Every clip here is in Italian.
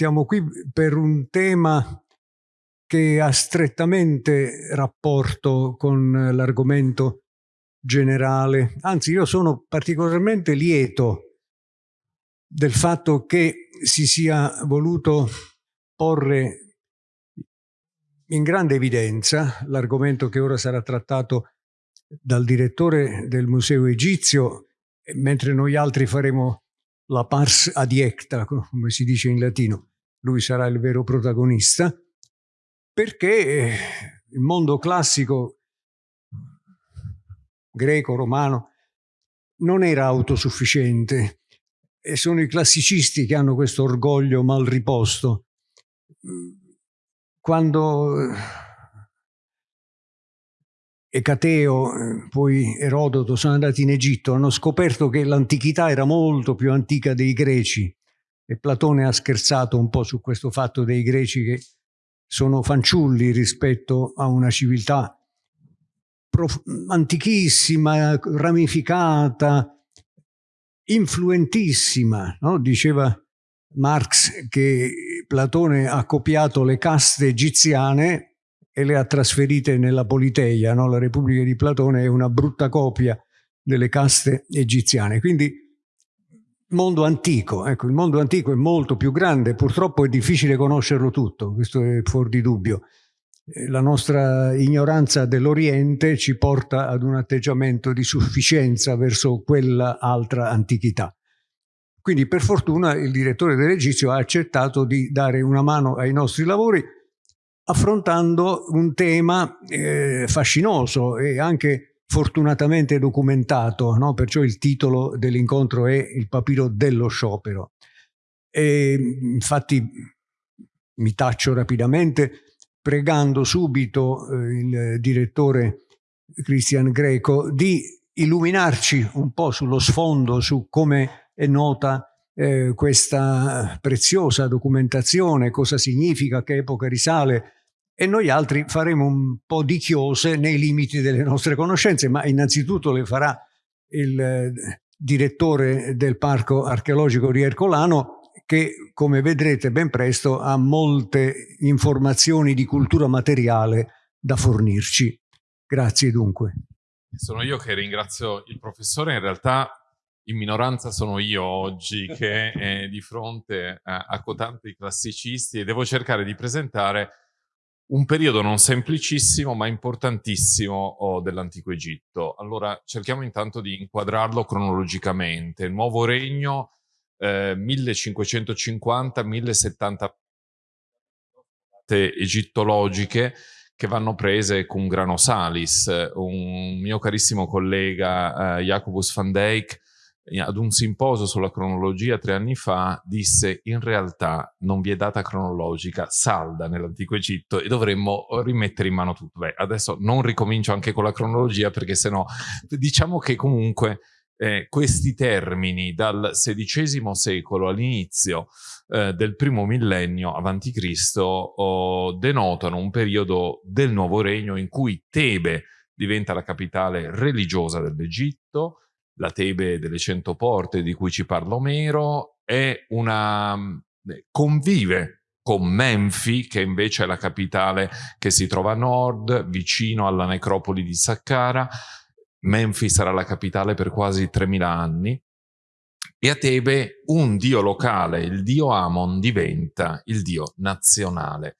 siamo qui per un tema che ha strettamente rapporto con l'argomento generale. Anzi, io sono particolarmente lieto del fatto che si sia voluto porre in grande evidenza l'argomento che ora sarà trattato dal direttore del Museo Egizio, mentre noi altri faremo la pars adiecta, come si dice in latino. Lui sarà il vero protagonista, perché eh, il mondo classico greco, romano, non era autosufficiente e sono i classicisti che hanno questo orgoglio mal riposto. Quando eh, Ecateo, eh, poi Erodoto sono andati in Egitto, hanno scoperto che l'antichità era molto più antica dei greci e Platone ha scherzato un po' su questo fatto dei greci che sono fanciulli rispetto a una civiltà antichissima, ramificata, influentissima. No? Diceva Marx che Platone ha copiato le caste egiziane e le ha trasferite nella Politeia. No? La Repubblica di Platone è una brutta copia delle caste egiziane. Quindi mondo antico, ecco, il mondo antico è molto più grande, purtroppo è difficile conoscerlo tutto, questo è fuori di dubbio. Eh, la nostra ignoranza dell'Oriente ci porta ad un atteggiamento di sufficienza verso quella altra antichità. Quindi per fortuna il direttore dell'Egizio ha accettato di dare una mano ai nostri lavori affrontando un tema eh, fascinoso e anche fortunatamente documentato, no? perciò il titolo dell'incontro è Il papiro dello sciopero. E, infatti mi taccio rapidamente pregando subito eh, il direttore Cristian Greco di illuminarci un po' sullo sfondo, su come è nota eh, questa preziosa documentazione, cosa significa, che epoca risale, e noi altri faremo un po' di chiose nei limiti delle nostre conoscenze, ma innanzitutto le farà il eh, direttore del Parco Archeologico di Ercolano che come vedrete ben presto ha molte informazioni di cultura materiale da fornirci. Grazie dunque. Sono io che ringrazio il professore, in realtà in minoranza sono io oggi che è di fronte a, a cotanti classicisti e devo cercare di presentare un periodo non semplicissimo ma importantissimo dell'antico Egitto. Allora cerchiamo intanto di inquadrarlo cronologicamente. Il nuovo regno eh, 1550-1070 egittologiche che vanno prese con grano salis. Un mio carissimo collega eh, Jacobus van Dijk ad un simposio sulla cronologia tre anni fa disse in realtà non vi è data cronologica salda nell'antico Egitto e dovremmo rimettere in mano tutto. Beh, adesso non ricomincio anche con la cronologia perché sennò diciamo che comunque eh, questi termini dal XVI secolo all'inizio eh, del primo millennio avanti Cristo oh, denotano un periodo del nuovo regno in cui Tebe diventa la capitale religiosa dell'Egitto, la Tebe delle cento porte di cui ci parla Omero, è una, eh, convive con Menfi, che invece è la capitale che si trova a nord, vicino alla necropoli di Saqqara, Memphis sarà la capitale per quasi 3.000 anni, e a Tebe un dio locale, il dio Amon, diventa il dio nazionale.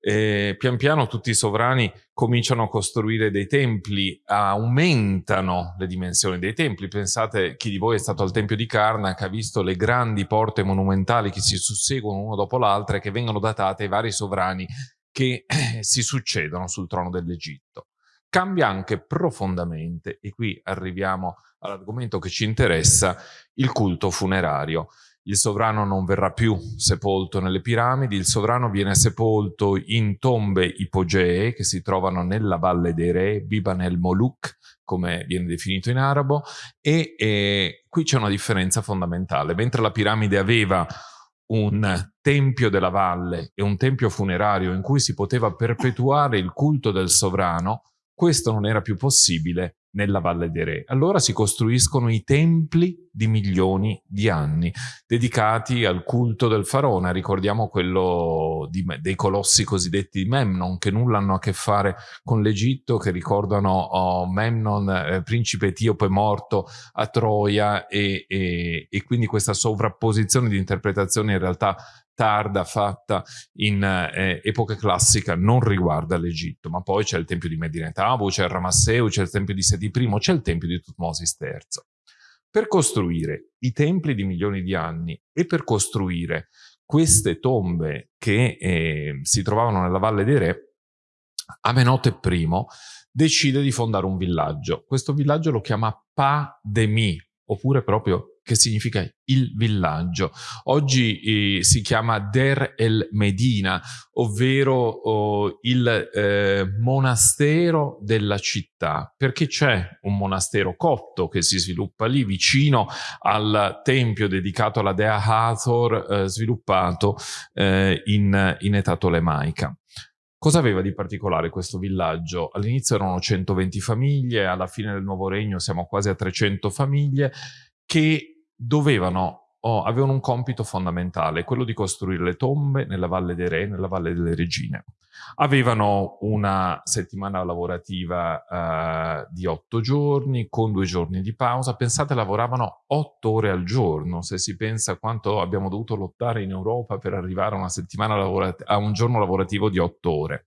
E pian piano tutti i sovrani cominciano a costruire dei templi, aumentano le dimensioni dei templi. Pensate, chi di voi è stato al Tempio di Karnak ha visto le grandi porte monumentali che si susseguono uno dopo l'altra e che vengono datate ai vari sovrani che si succedono sul trono dell'Egitto cambia anche profondamente, e qui arriviamo all'argomento che ci interessa, il culto funerario. Il sovrano non verrà più sepolto nelle piramidi, il sovrano viene sepolto in tombe ipogee che si trovano nella Valle dei Re, Biban el Moluk, come viene definito in arabo, e, e qui c'è una differenza fondamentale. Mentre la piramide aveva un tempio della valle e un tempio funerario in cui si poteva perpetuare il culto del sovrano, questo non era più possibile nella Valle dei Re. Allora si costruiscono i templi di milioni di anni, dedicati al culto del faraone. Ricordiamo quello di, dei colossi cosiddetti di Memnon, che nulla hanno a che fare con l'Egitto, che ricordano oh, Memnon, eh, principe etiope morto a Troia, e, e, e quindi questa sovrapposizione di interpretazioni in realtà tarda fatta in eh, epoca classica non riguarda l'Egitto, ma poi c'è il tempio di Medina Tabu, c'è il Ramasseu, c'è il tempio di Seti I, c'è il tempio di Tutmosis III. Per costruire i templi di milioni di anni e per costruire queste tombe che eh, si trovavano nella Valle dei Re, Amenote I decide di fondare un villaggio. Questo villaggio lo chiama Pa-Demi, oppure proprio che significa il villaggio. Oggi eh, si chiama Der el Medina, ovvero oh, il eh, monastero della città, perché c'è un monastero copto che si sviluppa lì vicino al tempio dedicato alla dea Hathor, eh, sviluppato eh, in, in età tolemaica. Cosa aveva di particolare questo villaggio? All'inizio erano 120 famiglie, alla fine del nuovo regno siamo quasi a 300 famiglie che dovevano o avevano un compito fondamentale, quello di costruire le tombe nella Valle dei Re, nella Valle delle Regine. Avevano una settimana lavorativa uh, di otto giorni, con due giorni di pausa. Pensate, lavoravano otto ore al giorno. Se si pensa quanto abbiamo dovuto lottare in Europa per arrivare a a un giorno lavorativo di otto ore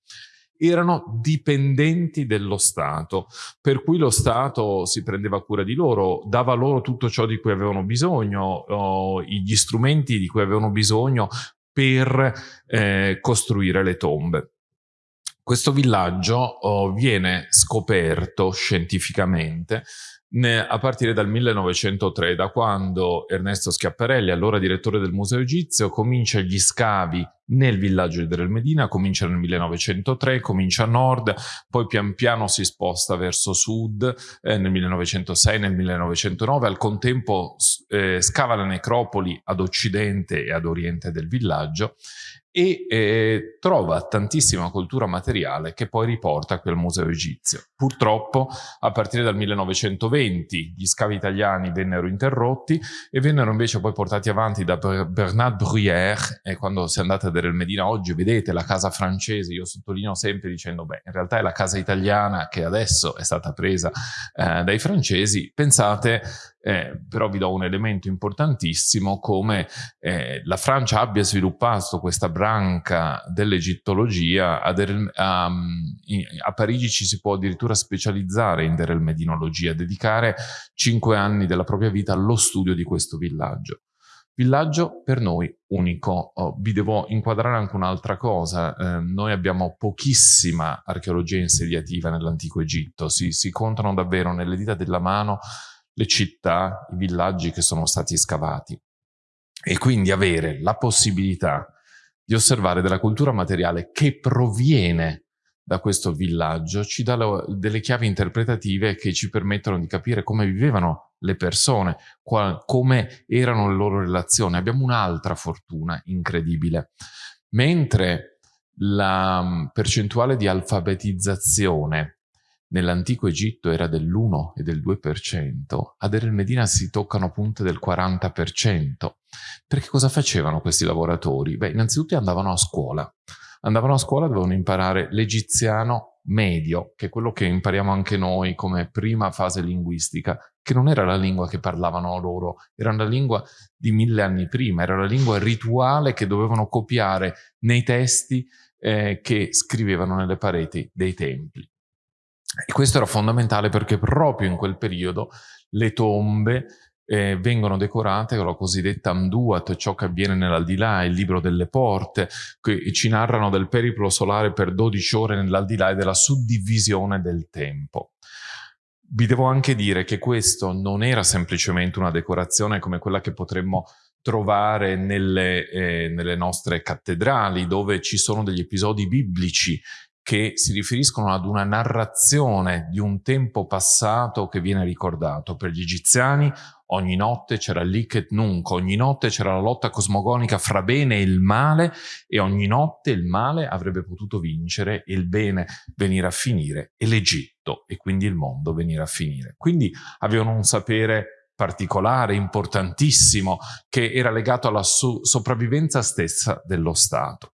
erano dipendenti dello Stato, per cui lo Stato si prendeva cura di loro, dava loro tutto ciò di cui avevano bisogno, oh, gli strumenti di cui avevano bisogno per eh, costruire le tombe. Questo villaggio oh, viene scoperto scientificamente a partire dal 1903, da quando Ernesto Schiaparelli, allora direttore del Museo Egizio, comincia gli scavi nel villaggio di Del Medina, comincia nel 1903, comincia a nord, poi pian piano si sposta verso sud eh, nel 1906, nel 1909, al contempo eh, scava le necropoli ad occidente e ad oriente del villaggio e eh, trova tantissima cultura materiale che poi riporta qui al Museo Egizio. Purtroppo a partire dal 1920 gli scavi italiani vennero interrotti e vennero invece poi portati avanti da Bernard Bruyère e quando si andate a vedere il Medina oggi vedete la casa francese, io sottolineo sempre dicendo beh in realtà è la casa italiana che adesso è stata presa eh, dai francesi, pensate eh, però vi do un elemento importantissimo come eh, la Francia abbia sviluppato questa branca dell'egittologia, a, a, a, Parigi ci si può addirittura specializzare in derelmedinologia, dedicare cinque anni della propria vita allo studio di questo villaggio. Villaggio per noi unico. Oh, vi devo inquadrare anche un'altra cosa. Eh, noi abbiamo pochissima archeologia insediativa nell'antico Egitto. Si, si contano davvero nelle dita della mano le città, i villaggi che sono stati scavati e quindi avere la possibilità di osservare della cultura materiale che proviene da questo villaggio ci dà delle chiavi interpretative che ci permettono di capire come vivevano le persone, come erano le loro relazioni. Abbiamo un'altra fortuna incredibile. Mentre la percentuale di alfabetizzazione nell'antico Egitto era dell'1 e del 2%, ad El Medina si toccano punte del 40%. Perché cosa facevano questi lavoratori? Beh, innanzitutto andavano a scuola. Andavano a scuola, dovevano imparare l'egiziano medio, che è quello che impariamo anche noi come prima fase linguistica, che non era la lingua che parlavano loro, era una lingua di mille anni prima, era la lingua rituale che dovevano copiare nei testi eh, che scrivevano nelle pareti dei templi. E questo era fondamentale perché proprio in quel periodo le tombe eh, vengono decorate con la cosiddetta Amduat, ciò che avviene nell'aldilà, il libro delle porte, che ci narrano del periplo solare per 12 ore nell'aldilà e della suddivisione del tempo. Vi devo anche dire che questo non era semplicemente una decorazione come quella che potremmo trovare nelle, eh, nelle nostre cattedrali, dove ci sono degli episodi biblici che si riferiscono ad una narrazione di un tempo passato che viene ricordato. Per gli egiziani ogni notte c'era l'Iket Nunc, ogni notte c'era la lotta cosmogonica fra bene e il male e ogni notte il male avrebbe potuto vincere e il bene venire a finire e l'Egitto e quindi il mondo venire a finire. Quindi avevano un sapere particolare, importantissimo, che era legato alla so sopravvivenza stessa dello Stato.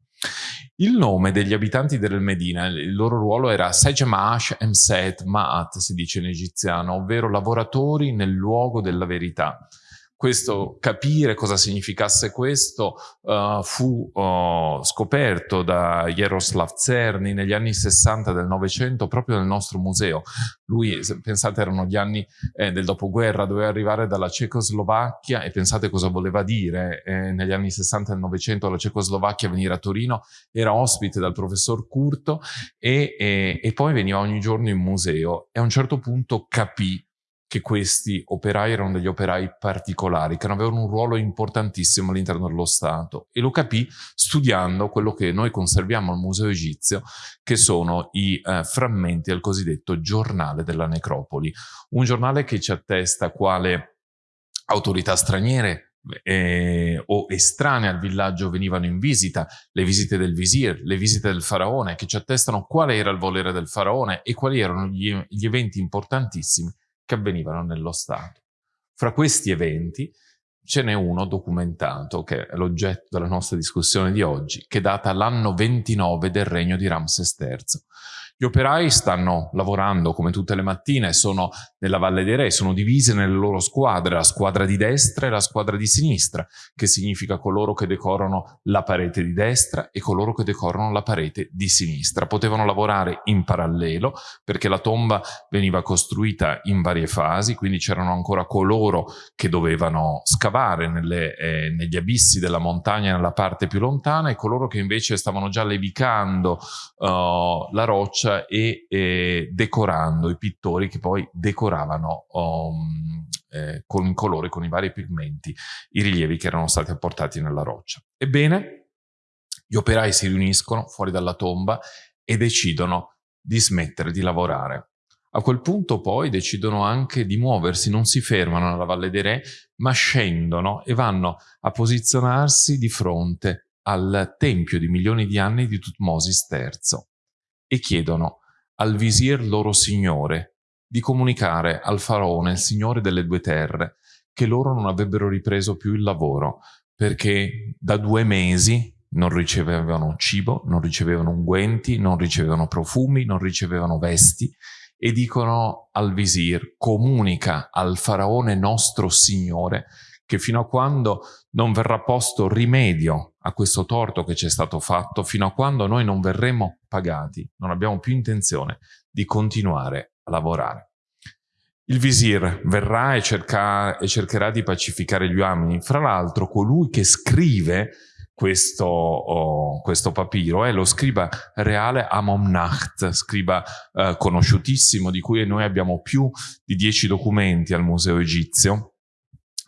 Il nome degli abitanti del Medina, il loro ruolo era Sejamash Emset Ma'at, si dice in egiziano, ovvero lavoratori nel luogo della verità questo, capire cosa significasse questo uh, fu uh, scoperto da Jaroslav Czerny negli anni 60 del Novecento proprio nel nostro museo. Lui, pensate, erano gli anni eh, del dopoguerra, doveva arrivare dalla Cecoslovacchia e pensate cosa voleva dire eh, negli anni 60 del Novecento la Cecoslovacchia venire a Torino, era ospite dal professor Curto e, e, e poi veniva ogni giorno in museo e a un certo punto capì che questi operai erano degli operai particolari, che avevano un ruolo importantissimo all'interno dello Stato. E lo capì studiando quello che noi conserviamo al Museo Egizio, che sono i eh, frammenti del cosiddetto giornale della necropoli, un giornale che ci attesta quale autorità straniere eh, o estranee al villaggio venivano in visita, le visite del visir, le visite del faraone, che ci attestano quale era il volere del faraone e quali erano gli, gli eventi importantissimi che avvenivano nello Stato. Fra questi eventi ce n'è uno documentato, che è l'oggetto della nostra discussione di oggi, che data l'anno 29 del regno di Ramses III. Gli operai stanno lavorando come tutte le mattine, sono nella Valle dei Re, sono divisi nelle loro squadre, la squadra di destra e la squadra di sinistra, che significa coloro che decorano la parete di destra e coloro che decorano la parete di sinistra. Potevano lavorare in parallelo perché la tomba veniva costruita in varie fasi, quindi c'erano ancora coloro che dovevano scavare nelle, eh, negli abissi della montagna nella parte più lontana e coloro che invece stavano già levicando uh, la roccia e eh, decorando i pittori che poi decoravano um, eh, con i colori, con i vari pigmenti, i rilievi che erano stati apportati nella roccia. Ebbene, gli operai si riuniscono fuori dalla tomba e decidono di smettere di lavorare. A quel punto poi decidono anche di muoversi, non si fermano nella Valle dei Re, ma scendono e vanno a posizionarsi di fronte al tempio di milioni di anni di Tutmosis III e chiedono al visir loro signore di comunicare al faraone, il signore delle due terre, che loro non avrebbero ripreso più il lavoro perché da due mesi non ricevevano cibo, non ricevevano unguenti, non ricevevano profumi, non ricevevano vesti e dicono al visir, comunica al faraone nostro signore che fino a quando non verrà posto rimedio a questo torto che ci è stato fatto, fino a quando noi non verremo pagati, non abbiamo più intenzione di continuare a lavorare. Il visir verrà e, cerca, e cercherà di pacificare gli uomini. Fra l'altro, colui che scrive questo, oh, questo, papiro è lo scriba reale Amomnacht, scriba eh, conosciutissimo di cui noi abbiamo più di dieci documenti al Museo Egizio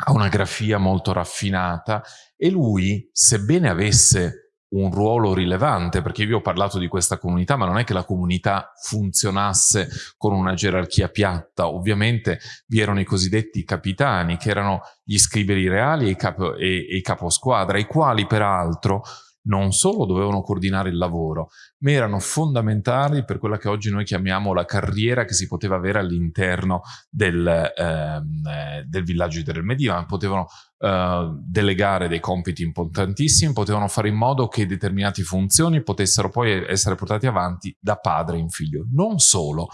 ha una grafia molto raffinata e lui, sebbene avesse un ruolo rilevante, perché vi ho parlato di questa comunità, ma non è che la comunità funzionasse con una gerarchia piatta, ovviamente vi erano i cosiddetti capitani, che erano gli scriberi reali e i, capo, e, e caposquadra, i quali peraltro non solo dovevano coordinare il lavoro, ma erano fondamentali per quella che oggi noi chiamiamo la carriera che si poteva avere all'interno del, ehm, eh, del villaggio di Medina. Potevano eh, delegare dei compiti importantissimi, potevano fare in modo che determinate funzioni potessero poi essere portate avanti da padre in figlio. Non solo,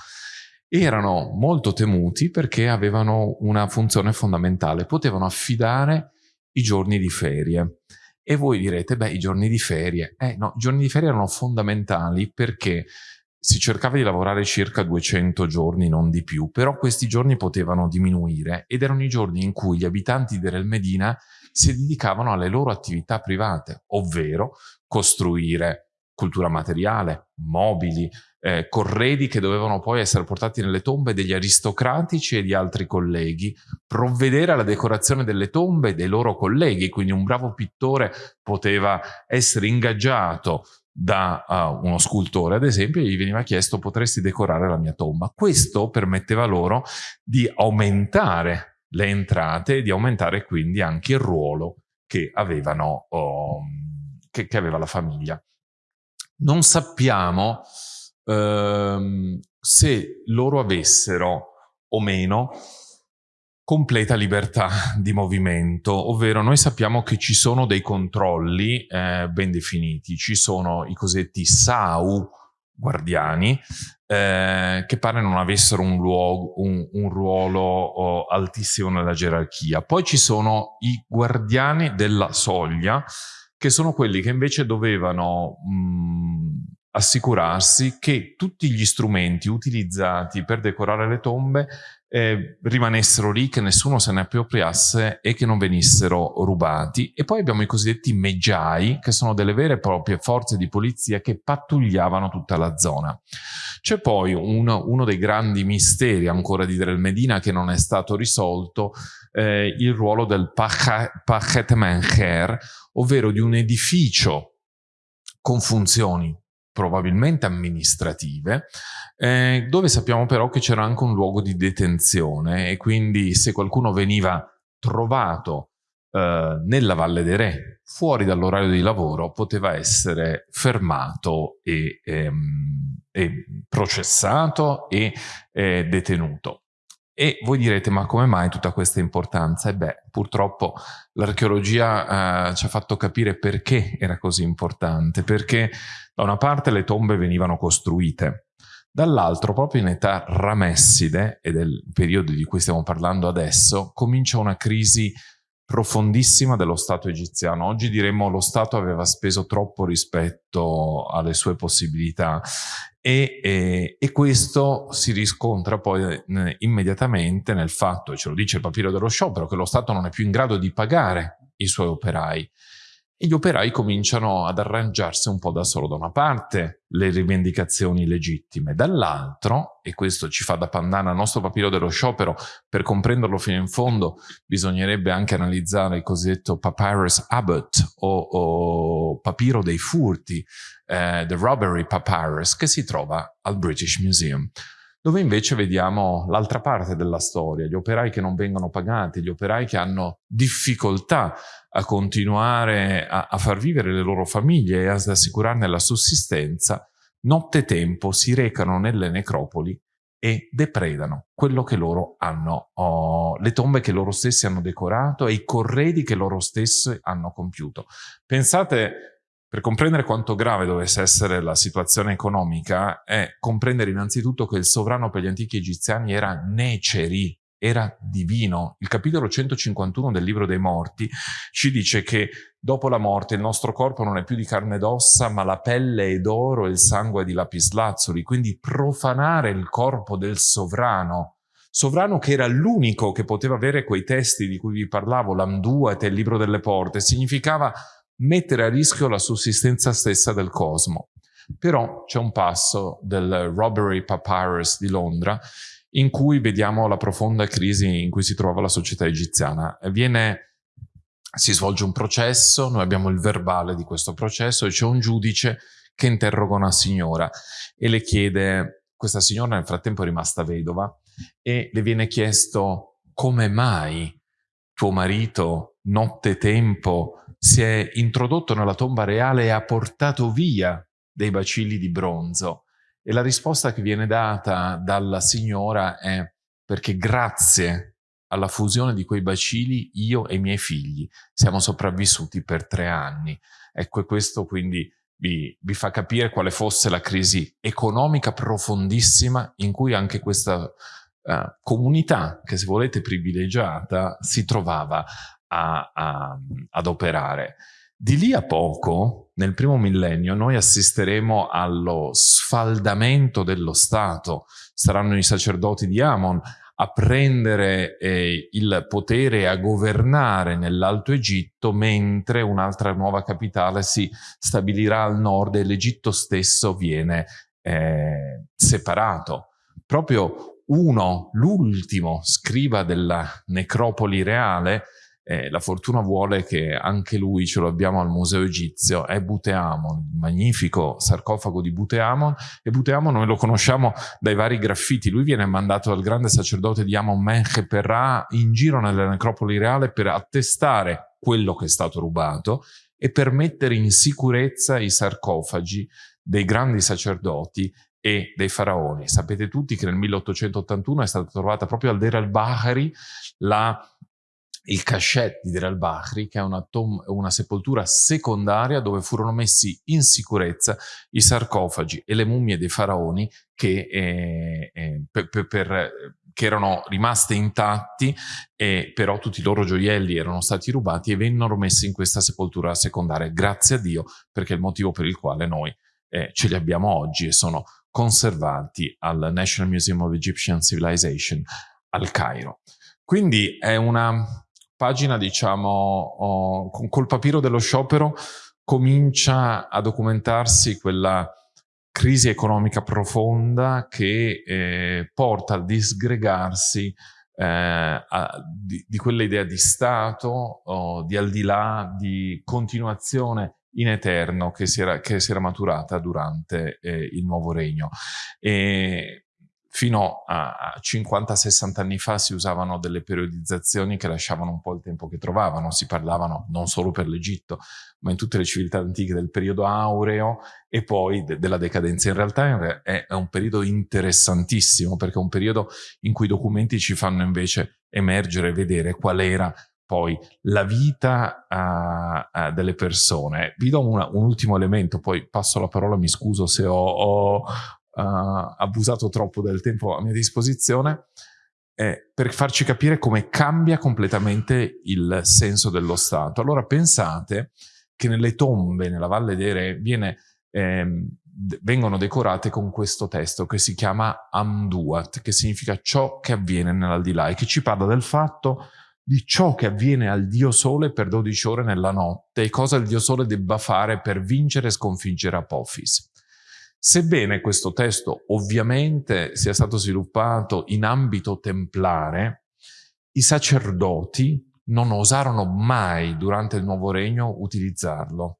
erano molto temuti perché avevano una funzione fondamentale, potevano affidare i giorni di ferie. E voi direte, beh, i giorni di ferie. Eh no, i giorni di ferie erano fondamentali perché si cercava di lavorare circa 200 giorni, non di più, però questi giorni potevano diminuire ed erano i giorni in cui gli abitanti di Real Medina si dedicavano alle loro attività private, ovvero costruire cultura materiale, mobili, eh, corredi che dovevano poi essere portati nelle tombe degli aristocratici e di altri colleghi, provvedere alla decorazione delle tombe dei loro colleghi, quindi un bravo pittore poteva essere ingaggiato da uh, uno scultore, ad esempio, e gli veniva chiesto potresti decorare la mia tomba. Questo permetteva loro di aumentare le entrate e di aumentare quindi anche il ruolo che, avevano, oh, che, che aveva la famiglia. Non sappiamo ehm, se loro avessero o meno completa libertà di movimento, ovvero noi sappiamo che ci sono dei controlli eh, ben definiti, ci sono i cosiddetti SAU guardiani eh, che pare non avessero un, luogo, un, un ruolo oh, altissimo nella gerarchia. Poi ci sono i guardiani della soglia che sono quelli che invece dovevano mh, assicurarsi che tutti gli strumenti utilizzati per decorare le tombe eh, rimanessero lì, che nessuno se ne appropriasse e che non venissero rubati. E poi abbiamo i cosiddetti meggiai, che sono delle vere e proprie forze di polizia che pattugliavano tutta la zona. C'è poi un, uno dei grandi misteri ancora di Drel Medina che non è stato risolto, eh, il ruolo del Pachet Mencher, ovvero di un edificio con funzioni probabilmente amministrative, eh, dove sappiamo però che c'era anche un luogo di detenzione e quindi se qualcuno veniva trovato eh, nella Valle dei Re, fuori dall'orario di lavoro, poteva essere fermato e, ehm, e processato e eh, detenuto. E voi direte, ma come mai tutta questa importanza? E beh, purtroppo l'archeologia eh, ci ha fatto capire perché era così importante, perché da una parte le tombe venivano costruite, dall'altro proprio in età ramesside, e del periodo di cui stiamo parlando adesso, comincia una crisi profondissima dello Stato egiziano. Oggi diremmo lo Stato aveva speso troppo rispetto alle sue possibilità e, e, e questo si riscontra poi eh, immediatamente nel fatto, ce lo dice il papiro dello sciopero, che lo Stato non è più in grado di pagare i suoi operai e gli operai cominciano ad arrangiarsi un po' da solo. Da una parte le rivendicazioni legittime, dall'altro, e questo ci fa da pandana al nostro papiro dello sciopero, per comprenderlo fino in fondo bisognerebbe anche analizzare il cosiddetto Papyrus Abbott o, o papiro dei furti, eh, The Robbery Papyrus, che si trova al British Museum dove invece vediamo l'altra parte della storia, gli operai che non vengono pagati, gli operai che hanno difficoltà a continuare a, a far vivere le loro famiglie e ad assicurarne la sussistenza, nottetempo si recano nelle necropoli e depredano quello che loro hanno, oh, le tombe che loro stessi hanno decorato e i corredi che loro stessi hanno compiuto. Pensate per comprendere quanto grave dovesse essere la situazione economica è comprendere innanzitutto che il sovrano per gli antichi egiziani era Neceri, era divino. Il capitolo 151 del libro dei morti ci dice che dopo la morte il nostro corpo non è più di carne ed ossa, ma la pelle è d'oro e il sangue è di lapislazzuli. Quindi profanare il corpo del sovrano, sovrano che era l'unico che poteva avere quei testi di cui vi parlavo, l'Amduat e il libro delle porte, significava mettere a rischio la sussistenza stessa del cosmo. Però c'è un passo del Robbery Papyrus di Londra in cui vediamo la profonda crisi in cui si trova la società egiziana. Viene, si svolge un processo, noi abbiamo il verbale di questo processo e c'è un giudice che interroga una signora e le chiede, questa signora nel frattempo è rimasta vedova, e le viene chiesto come mai tuo marito nottetempo si è introdotto nella tomba reale e ha portato via dei bacilli di bronzo. E la risposta che viene data dalla signora è perché grazie alla fusione di quei bacilli io e i miei figli siamo sopravvissuti per tre anni. Ecco, questo quindi vi, vi, fa capire quale fosse la crisi economica profondissima in cui anche questa uh, comunità, che se volete privilegiata, si trovava a, a, ad operare. Di lì a poco, nel primo millennio, noi assisteremo allo sfaldamento dello Stato. Saranno i sacerdoti di Amon a prendere eh, il potere e a governare nell'Alto Egitto, mentre un'altra nuova capitale si stabilirà al nord e l'Egitto stesso viene eh, separato. Proprio uno, l'ultimo scriba della necropoli reale, eh, la fortuna vuole che anche lui ce lo abbiamo al Museo Egizio, è Buteamon, il magnifico sarcofago di Buteamon, e Buteamon noi lo conosciamo dai vari graffiti, lui viene mandato dal grande sacerdote di Amon Menche Perra in giro nella necropoli reale per attestare quello che è stato rubato e per mettere in sicurezza i sarcofagi dei grandi sacerdoti e dei faraoni. Sapete tutti che nel 1881 è stata trovata proprio al Deir al-Bahari il cachet di Deir al-Bahri, che è una, una, sepoltura secondaria dove furono messi in sicurezza i sarcofagi e le mummie dei faraoni che, eh, eh, per, per, per, che erano rimaste intatti, e però tutti i loro gioielli erano stati rubati e vennero messi in questa sepoltura secondaria. Grazie a Dio, perché è il motivo per il quale noi eh, ce li abbiamo oggi e sono conservati al National Museum of Egyptian Civilization al Cairo. Quindi è una pagina, diciamo, oh, col papiro dello sciopero comincia a documentarsi quella crisi economica profonda che eh, porta al disgregarsi eh, a, di, di quell'idea di Stato, oh, di al di là, di continuazione in eterno che si era, che si era maturata durante eh, il nuovo regno. E fino a 50-60 anni fa si usavano delle periodizzazioni che lasciavano un po' il tempo che trovavano, si parlavano non solo per l'Egitto, ma in tutte le civiltà antiche del periodo aureo e poi de della decadenza. In realtà è, è un periodo interessantissimo perché è un periodo in cui i documenti ci fanno invece emergere e vedere qual era poi la vita uh, uh, delle persone. Vi do una, un ultimo elemento, poi passo la parola, mi scuso se ho, ho abusato troppo del tempo a mia disposizione, eh, per farci capire come cambia completamente il senso dello Stato. Allora pensate che nelle tombe, nella Valle dei Re, viene, ehm, vengono decorate con questo testo che si chiama Amduat, che significa ciò che avviene nell'aldilà e che ci parla del fatto di ciò che avviene al Dio Sole per 12 ore nella notte e cosa il Dio Sole debba fare per vincere e sconfiggere Apophis. Sebbene questo testo ovviamente sia stato sviluppato in ambito templare, i sacerdoti non osarono mai durante il Nuovo Regno utilizzarlo,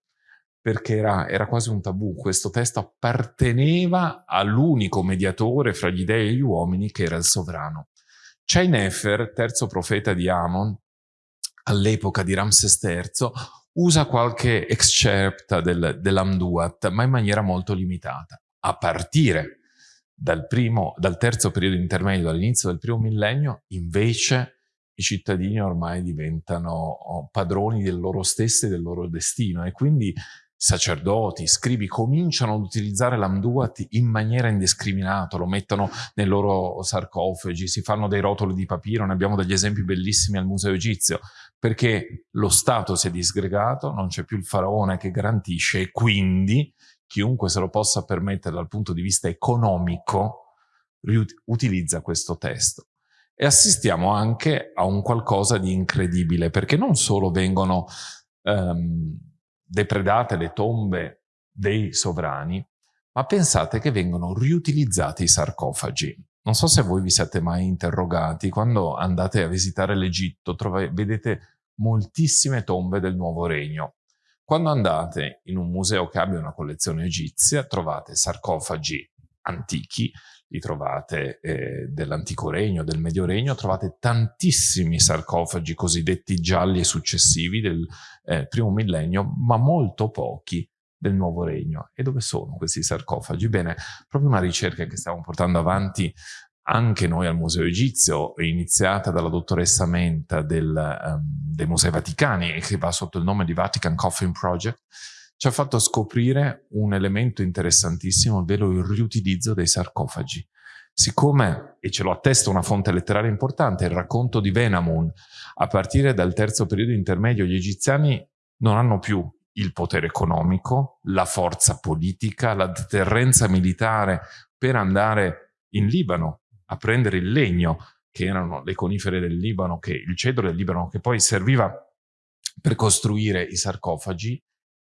perché era, era quasi un tabù. Questo testo apparteneva all'unico mediatore fra gli dei e gli uomini che era il sovrano. Nefer, terzo profeta di Amon, all'epoca di Ramses III, usa qualche excerpta del, dell'Amduat, ma in maniera molto limitata. A partire dal, primo, dal terzo periodo intermedio, dall'inizio del primo millennio, invece i cittadini ormai diventano oh, padroni del loro stesso e del loro destino e quindi sacerdoti, scribi cominciano ad utilizzare l'amduat in maniera indiscriminata, lo mettono nei loro sarcofagi, si fanno dei rotoli di papiro, ne abbiamo degli esempi bellissimi al Museo Egizio, perché lo Stato si è disgregato, non c'è più il faraone che garantisce e quindi chiunque se lo possa permettere dal punto di vista economico utilizza questo testo. E assistiamo anche a un qualcosa di incredibile, perché non solo vengono um, depredate le tombe dei sovrani, ma pensate che vengono riutilizzati i sarcofagi. Non so se voi vi siete mai interrogati, quando andate a visitare l'Egitto vedete moltissime tombe del Nuovo Regno. Quando andate in un museo che abbia una collezione egizia trovate sarcofagi antichi, li trovate eh, dell'antico regno, del medio regno, trovate tantissimi sarcofagi cosiddetti gialli e successivi del eh, primo millennio, ma molto pochi del nuovo regno. E dove sono questi sarcofagi? Bene, proprio una ricerca che stiamo portando avanti anche noi al Museo Egizio, iniziata dalla dottoressa Menta del, um, dei Musei Vaticani che va sotto il nome di Vatican Coffin Project, ci ha fatto scoprire un elemento interessantissimo, ovvero il riutilizzo dei sarcofagi. Siccome, e ce lo attesta una fonte letteraria importante, il racconto di Venamun, a partire dal terzo periodo intermedio, gli egiziani non hanno più il potere economico, la forza politica, la deterrenza militare per andare in Libano a prendere il legno, che erano le conifere del Libano, che, il cedro del Libano, che poi serviva per costruire i sarcofagi,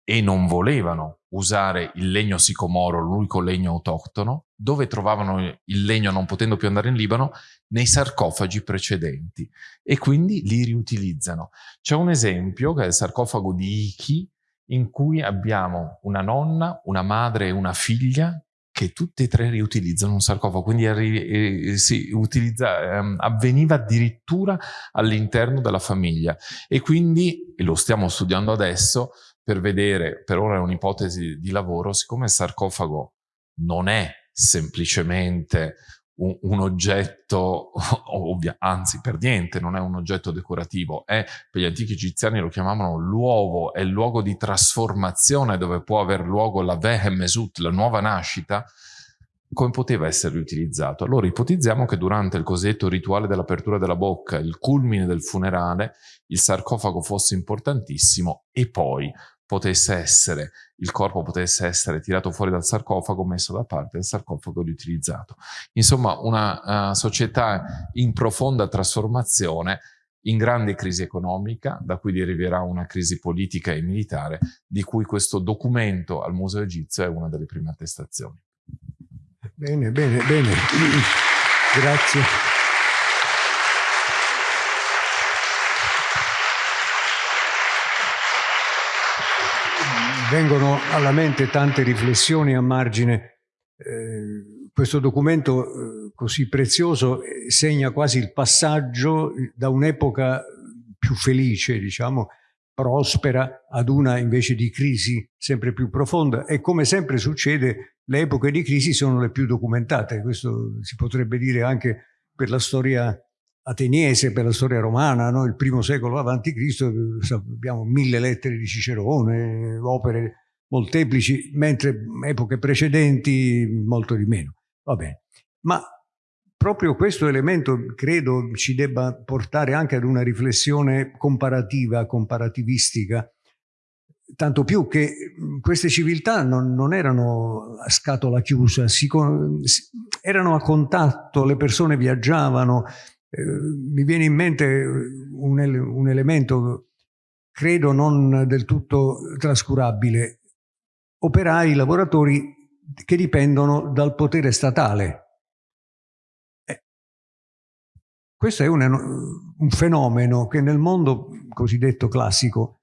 e non volevano usare il legno sicomoro, l'unico legno autoctono, dove trovavano il legno non potendo più andare in Libano? Nei sarcofagi precedenti e quindi li riutilizzano. C'è un esempio che è il sarcofago di Iki in cui abbiamo una nonna, una madre e una figlia che tutte e tre riutilizzano un sarcofago, quindi eh, si utilizza, ehm, avveniva addirittura all'interno della famiglia. E quindi, e lo stiamo studiando adesso, per vedere, per ora è un'ipotesi di lavoro, siccome il sarcofago non è semplicemente un, un oggetto, ovvia, anzi per niente non è un oggetto decorativo, è, per gli antichi egiziani lo chiamavano l'uovo, è il luogo di trasformazione dove può aver luogo la Vehemesut, la nuova nascita, come poteva essere riutilizzato? Allora ipotizziamo che durante il cosiddetto rituale dell'apertura della bocca, il culmine del funerale, il sarcofago fosse importantissimo e poi potesse essere, il corpo potesse essere tirato fuori dal sarcofago, messo da parte, il sarcofago riutilizzato. Insomma, una uh, società in profonda trasformazione, in grande crisi economica, da cui deriverà una crisi politica e militare, di cui questo documento al Museo Egizio è una delle prime attestazioni. Bene, bene, bene. Grazie. Vengono alla mente tante riflessioni a margine. Eh, questo documento eh, così prezioso eh, segna quasi il passaggio da un'epoca più felice, diciamo, prospera, ad una invece di crisi sempre più profonda e come sempre succede le epoche di crisi sono le più documentate, questo si potrebbe dire anche per la storia ateniese per la storia romana, no? il primo secolo avanti Cristo, abbiamo mille lettere di Cicerone, opere molteplici, mentre epoche precedenti molto di meno. Va bene. Ma proprio questo elemento credo ci debba portare anche ad una riflessione comparativa, comparativistica, tanto più che queste civiltà non, non erano a scatola chiusa, si, erano a contatto, le persone viaggiavano, eh, mi viene in mente un, ele un elemento, credo non del tutto trascurabile, operai, lavoratori che dipendono dal potere statale. Eh, questo è un, un, fenomeno che nel mondo cosiddetto classico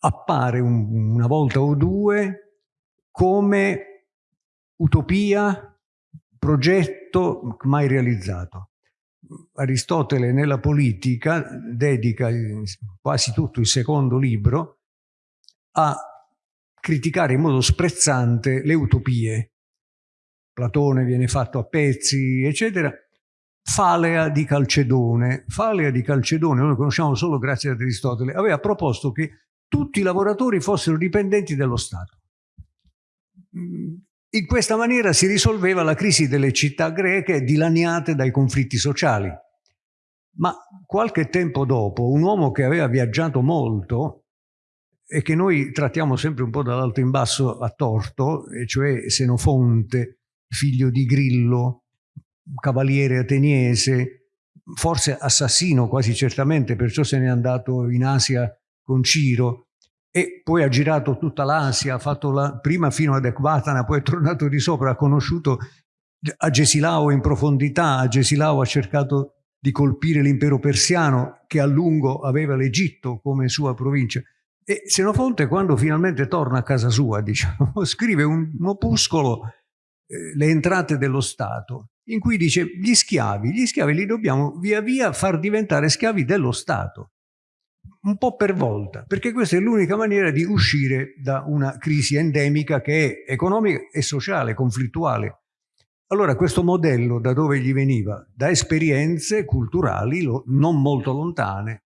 appare un, una volta o due come utopia, progetto mai realizzato. Aristotele nella politica dedica quasi tutto il secondo libro a criticare in modo sprezzante le utopie. Platone viene fatto a pezzi, eccetera. Falea di Calcedone. Falea di Calcedone, noi lo conosciamo solo grazie ad Aristotele, aveva proposto che tutti i lavoratori fossero dipendenti dello Stato. In questa maniera si risolveva la crisi delle città greche dilaniate dai conflitti sociali. Ma qualche tempo dopo, un uomo che aveva viaggiato molto e che noi trattiamo sempre un po' dall'alto in basso a torto, cioè Senofonte, figlio di Grillo, cavaliere ateniese, forse assassino quasi certamente, perciò se n'è andato in Asia con Ciro, e poi ha girato tutta l'Asia, ha fatto la, prima fino ad Ecbatana, poi è tornato di sopra, ha conosciuto Agesilao in profondità, Agesilao ha cercato di colpire l'impero persiano che a lungo aveva l'Egitto come sua provincia. E Senofonte quando finalmente torna a casa sua, diciamo, scrive un, un opuscolo, eh, Le entrate dello Stato, in cui dice gli schiavi, gli schiavi li dobbiamo via via far diventare schiavi dello Stato un po' per volta, perché questa è l'unica maniera di uscire da una crisi endemica che è economica e sociale, conflittuale. Allora questo modello da dove gli veniva? Da esperienze culturali non molto lontane,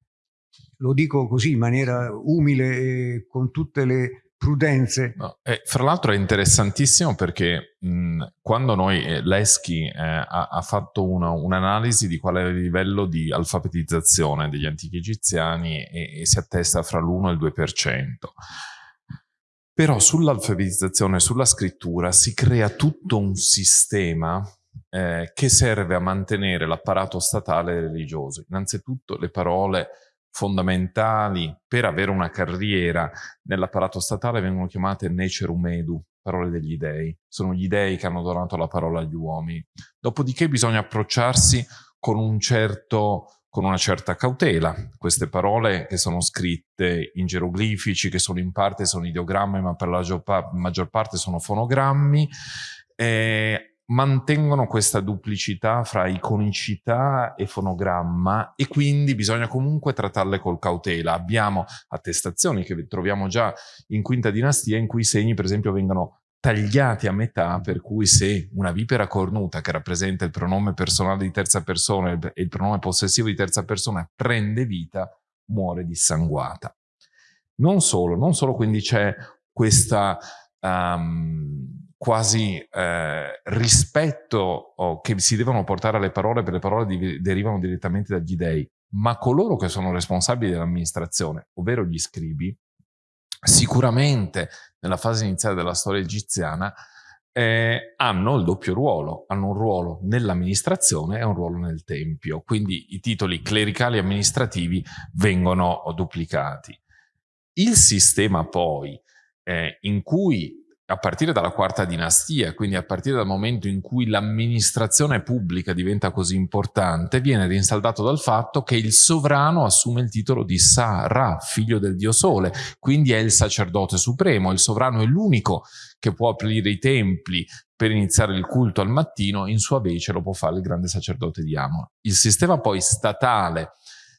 lo dico così in maniera umile e con tutte le prudenze. No, eh, fra l'altro è interessantissimo perché mh, quando noi, eh, Leschi eh, ha, ha, fatto un'analisi un di qual è il livello di alfabetizzazione degli antichi egiziani e, e si attesta fra l'1 e il 2%. Però sull'alfabetizzazione, sulla scrittura, si crea tutto un sistema eh, che serve a mantenere l'apparato statale e religioso. Innanzitutto le parole fondamentali per avere una carriera nell'apparato statale vengono chiamate necerum edu, parole degli dei. Sono gli dei che hanno donato la parola agli uomini. Dopodiché bisogna approcciarsi con un certo con una certa cautela. Queste parole che sono scritte in geroglifici, che sono in parte sono ideogrammi, ma per la maggior parte sono fonogrammi, eh, mantengono questa duplicità fra iconicità e fonogramma e quindi bisogna comunque trattarle col cautela. Abbiamo attestazioni che troviamo già in quinta dinastia in cui i segni per esempio vengono tagliati a metà, per cui se una vipera cornuta che rappresenta il pronome personale di terza persona e il pronome possessivo di terza persona prende vita, muore dissanguata. Non solo, non solo quindi c'è questa um, quasi eh, rispetto oh, che si devono portare alle parole, per le parole di, derivano direttamente dagli dei, ma coloro che sono responsabili dell'amministrazione, ovvero gli scribi, sicuramente nella fase iniziale della storia egiziana eh, hanno il doppio ruolo, hanno un ruolo nell'amministrazione e un ruolo nel tempio, quindi i titoli clericali e amministrativi vengono duplicati. Il sistema poi eh, in cui a partire dalla quarta dinastia, quindi a partire dal momento in cui l'amministrazione pubblica diventa così importante, viene rinsaldato dal fatto che il sovrano assume il titolo di Sa-Ra, figlio del dio sole, quindi è il sacerdote supremo, il sovrano è l'unico che può aprire i templi per iniziare il culto al mattino, in sua vece lo può fare il grande sacerdote di Amon. Il sistema poi statale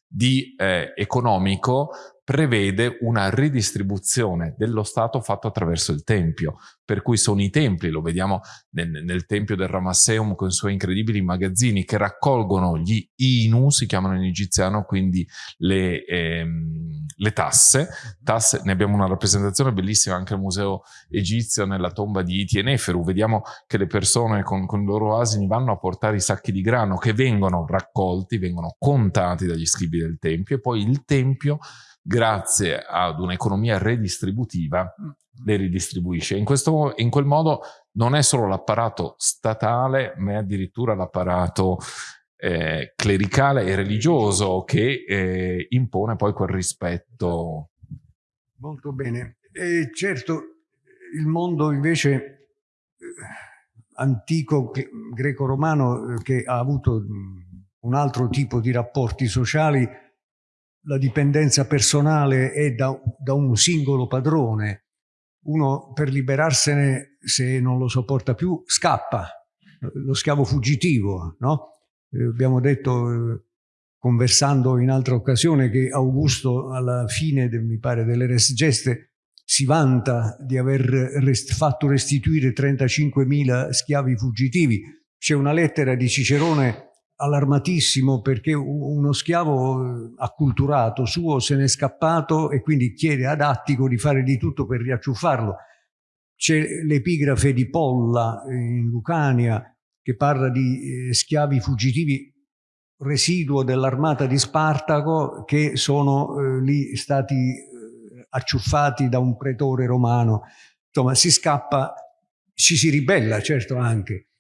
di, eh, economico prevede una ridistribuzione dello Stato fatto attraverso il Tempio, per cui sono i templi, lo vediamo nel, nel Tempio del Ramasseum con i suoi incredibili magazzini che raccolgono gli inu, si chiamano in egiziano, quindi le, ehm, le tasse. tasse. Ne abbiamo una rappresentazione bellissima anche al Museo Egizio nella tomba di Iti e Neferu, vediamo che le persone con, con i loro asini vanno a portare i sacchi di grano che vengono raccolti, vengono contati dagli scribi del Tempio e poi il Tempio grazie ad un'economia redistributiva, mm. le ridistribuisce. In, questo, in quel modo non è solo l'apparato statale, ma è addirittura l'apparato eh, clericale e religioso che eh, impone poi quel rispetto. Molto bene. E certo, il mondo invece eh, antico greco-romano eh, che ha avuto mm, un altro tipo di rapporti sociali la dipendenza personale è da, da, un singolo padrone. Uno per liberarsene, se non lo sopporta più, scappa, lo schiavo fuggitivo. No? Eh, abbiamo detto, eh, conversando in altra occasione, che Augusto alla fine, de, mi pare, delle res geste si vanta di aver rest fatto restituire 35.000 schiavi fuggitivi. C'è una lettera di Cicerone allarmatissimo perché uno schiavo eh, acculturato suo se n'è scappato e quindi chiede ad Attico di fare di tutto per riacciuffarlo. C'è l'epigrafe di Polla eh, in Lucania che parla di eh, schiavi fuggitivi residuo dell'armata di Spartaco che sono eh, lì stati eh, acciuffati da un pretore romano. Insomma, si scappa, ci si ribella certo anche,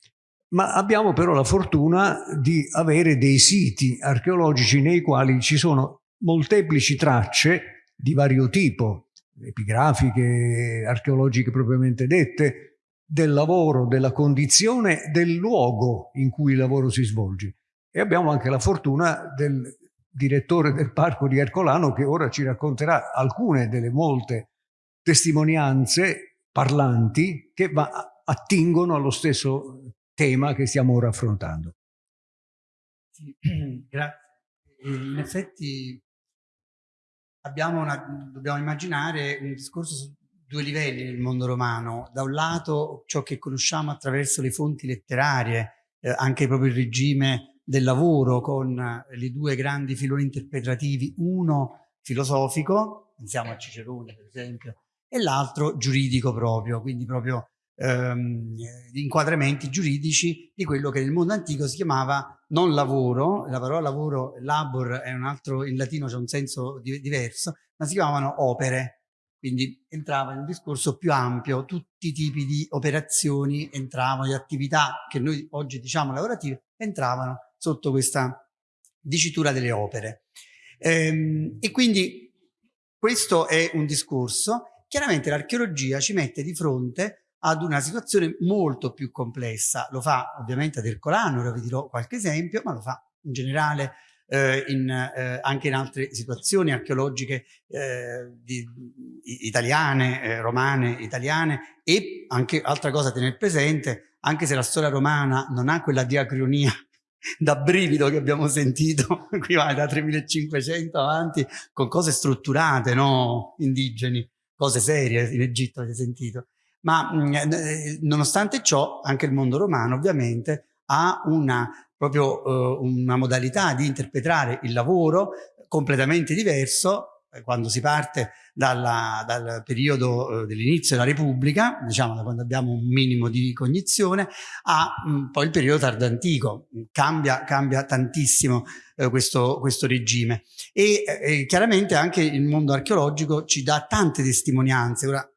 ma abbiamo però la fortuna di avere dei siti archeologici nei quali ci sono molteplici tracce di vario tipo, epigrafiche, archeologiche propriamente dette, del lavoro, della condizione, del luogo in cui il lavoro si svolge. E abbiamo anche la fortuna del direttore del parco di Ercolano che ora ci racconterà alcune delle molte testimonianze parlanti che attingono allo stesso tema che stiamo ora affrontando. Sì, grazie. In effetti una, dobbiamo immaginare un discorso su due livelli nel mondo romano. Da un lato ciò che conosciamo attraverso le fonti letterarie, eh, anche proprio il regime del lavoro con eh, i due grandi filoni interpretativi, uno filosofico, pensiamo a Cicerone per esempio, e l'altro giuridico proprio, quindi proprio ehm, inquadramenti giuridici di quello che nel mondo antico si chiamava non lavoro, la parola lavoro, labor è un altro, in latino c'è un senso di, diverso, ma si chiamavano opere, quindi entrava in un discorso più ampio, tutti i tipi di operazioni entravano, di attività che noi oggi diciamo lavorative, entravano sotto questa dicitura delle opere. Ehm, e quindi questo è un discorso. Chiaramente l'archeologia ci mette di fronte ad una situazione molto più complessa. Lo fa ovviamente ad Ercolano, ora vi dirò qualche esempio, ma lo fa in generale eh, in, eh, anche in altre situazioni archeologiche eh, di, italiane, eh, romane, italiane e anche altra cosa da tenere presente, anche se la storia romana non ha quella diacronia da brivido che abbiamo sentito qui va da 3500 avanti con cose strutturate, no? indigeni, cose serie in Egitto avete sentito. Ma mh, mm, eh, nonostante ciò anche il mondo romano ovviamente ha una proprio eh, una modalità di interpretare il lavoro completamente diverso eh, quando si parte dalla, dal periodo eh, dell'inizio della Repubblica, diciamo da quando abbiamo un minimo di cognizione, a mm, poi il periodo tardantico. Cambia, cambia tantissimo eh, questo, questo, regime. E eh, chiaramente anche il mondo archeologico ci dà tante testimonianze. Ora,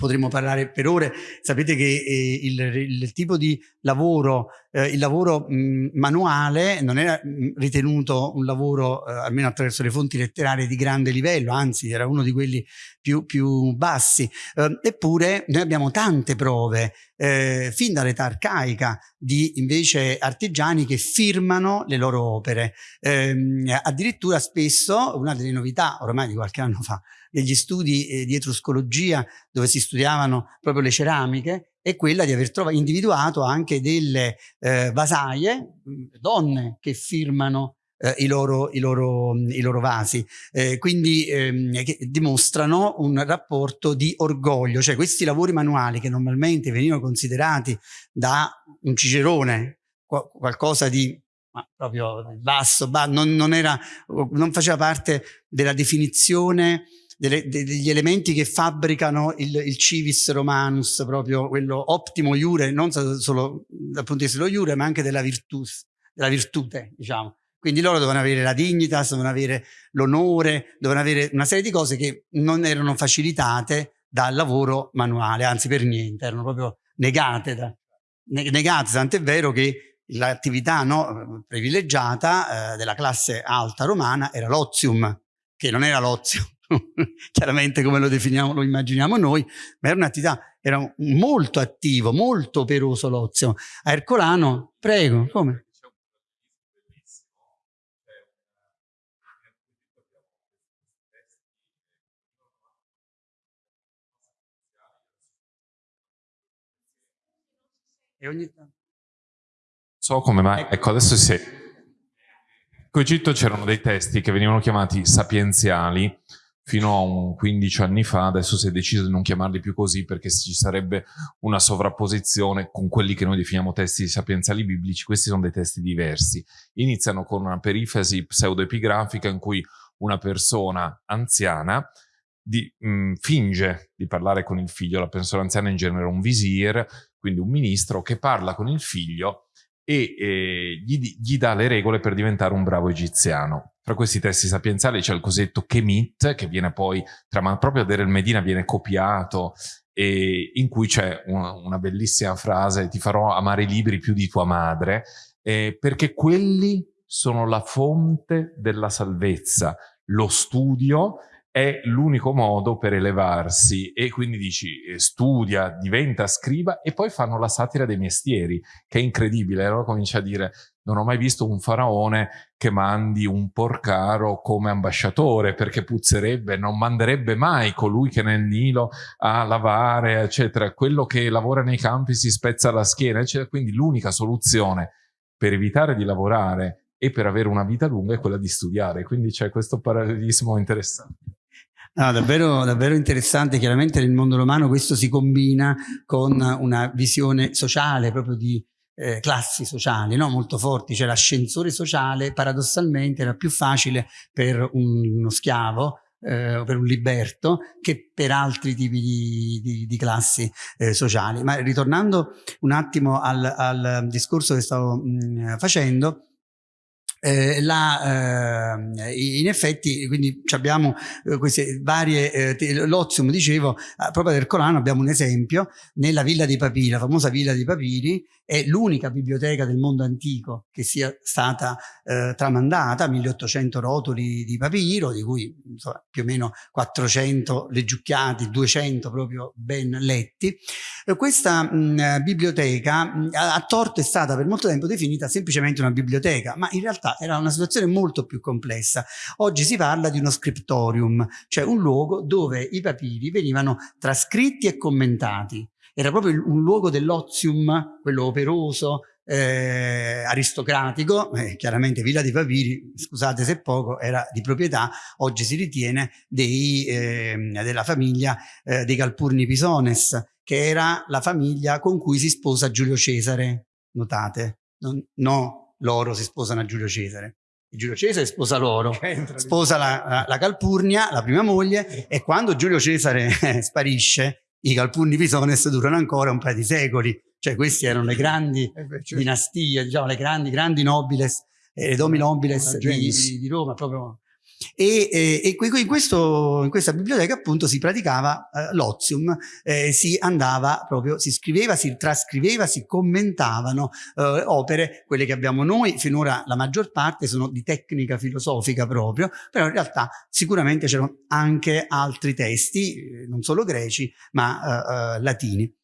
potremmo parlare per ore. Sapete che eh, il, il, tipo di lavoro, eh, il lavoro mh, manuale non era mh, ritenuto un lavoro, eh, almeno attraverso le fonti letterarie, di grande livello, anzi era uno di quelli più, più bassi. Eh, eppure noi abbiamo tante prove, eh, fin dall'età arcaica, di invece artigiani che firmano le loro opere. Ehm, addirittura spesso, una delle novità ormai di qualche anno fa, degli studi eh, di etruscologia dove si studiavano proprio le ceramiche è quella di aver individuato anche delle eh, vasaie, donne che firmano eh, i, loro, i, loro, i, loro, vasi, eh, quindi ehm, che dimostrano un rapporto di orgoglio, cioè questi lavori manuali che normalmente venivano considerati da un cicerone qualcosa di ma proprio basso, basso non, non, era, non faceva parte della definizione delle, degli elementi che fabbricano il, il, civis romanus, proprio quello ottimo iure, non solo dal punto di vista dello iure, ma anche della, virtus, della virtute, diciamo. Quindi loro dovevano avere la dignitas, dovevano avere l'onore, dovevano avere una serie di cose che non erano facilitate dal lavoro manuale, anzi per niente, erano proprio negate, da, negate tant'è vero che l'attività no, privilegiata eh, della classe alta romana era l'ozium, che non era l'ozio, chiaramente come lo definiamo, lo immaginiamo noi, ma era un'attività, era molto attivo, molto operoso l'ozio. A Ercolano, prego, come? E ogni tanto. So come mai, ecco, ecco adesso sì. In Egitto c'erano dei testi che venivano chiamati sapienziali, fino a un 15 anni fa, adesso si è deciso di non chiamarli più così perché ci sarebbe una sovrapposizione con quelli che noi definiamo testi sapienziali biblici, questi sono dei testi diversi. Iniziano con una perifasi pseudoepigrafica in cui una persona anziana di, mh, mm, finge di parlare con il figlio, la persona anziana in genere un visir, quindi un ministro che parla con il figlio e eh, gli, gli, dà le regole per diventare un bravo egiziano. Tra questi testi sapienziali c'è il cosiddetto Kemit, che viene poi, tra, proprio a il Medina viene copiato, e in cui c'è una, una, bellissima frase, ti farò amare i libri più di tua madre, eh, perché quelli sono la fonte della salvezza, lo studio è l'unico modo per elevarsi. E quindi dici eh, studia, diventa scriba e poi fanno la satira dei mestieri che è incredibile, allora comincia a dire non ho mai visto un faraone che mandi un porcaro come ambasciatore perché puzzerebbe, non manderebbe mai colui che nel Nilo a lavare eccetera, quello che lavora nei campi si spezza la schiena eccetera, quindi l'unica soluzione per evitare di lavorare e per avere una vita lunga è quella di studiare, quindi c'è questo parallelismo interessante. No, davvero, davvero interessante, chiaramente nel mondo romano questo si combina con una visione sociale, proprio di eh, classi sociali no? molto forti, cioè l'ascensore sociale paradossalmente era più facile per uno schiavo eh, per un liberto che per altri tipi di, di, di classi eh, sociali. Ma ritornando un attimo al, al discorso che stavo mh, facendo, eh, la, eh, in effetti quindi abbiamo eh, queste varie eh, l'Ozium dicevo proprio del Corano abbiamo un esempio nella Villa dei Papiri la famosa Villa dei Papiri è l'unica biblioteca del mondo antico che sia stata eh, tramandata 1800 rotoli di papiro di cui insomma, più o meno 400 leggiucchiati 200 proprio ben letti. Questa mh, biblioteca mh, a torto è stata per molto tempo definita semplicemente una biblioteca ma in realtà realtà era una situazione molto più complessa. Oggi si parla di uno scriptorium, cioè un luogo dove i papiri venivano trascritti e commentati. Era proprio un luogo dell'ozium, quello operoso, eh, aristocratico, eh, chiaramente Villa dei Papiri, scusate se poco, era di proprietà, oggi si ritiene dei, eh, della famiglia eh, dei Calpurni Pisones, che era la famiglia con cui si sposa Giulio Cesare, notate, non, no loro si sposano a Giulio Cesare. Giulio Cesare sposa loro, sposa la, la, la, Calpurnia, la prima moglie, e quando Giulio Cesare sparisce, i Calpurni Pisones durano ancora un paio di secoli. Cioè queste erano le grandi eh certo. dinastie, diciamo le grandi, grandi nobiles, eh, domi nobiles di, di Roma, proprio e, e, e in, questo, in, questa biblioteca appunto si praticava eh, l'ozium, eh, si andava proprio, si scriveva, si trascriveva, si commentavano eh, opere, quelle che abbiamo noi, finora la maggior parte sono di tecnica filosofica proprio, però in realtà sicuramente c'erano anche altri testi, eh, non solo greci, ma eh, eh, latini.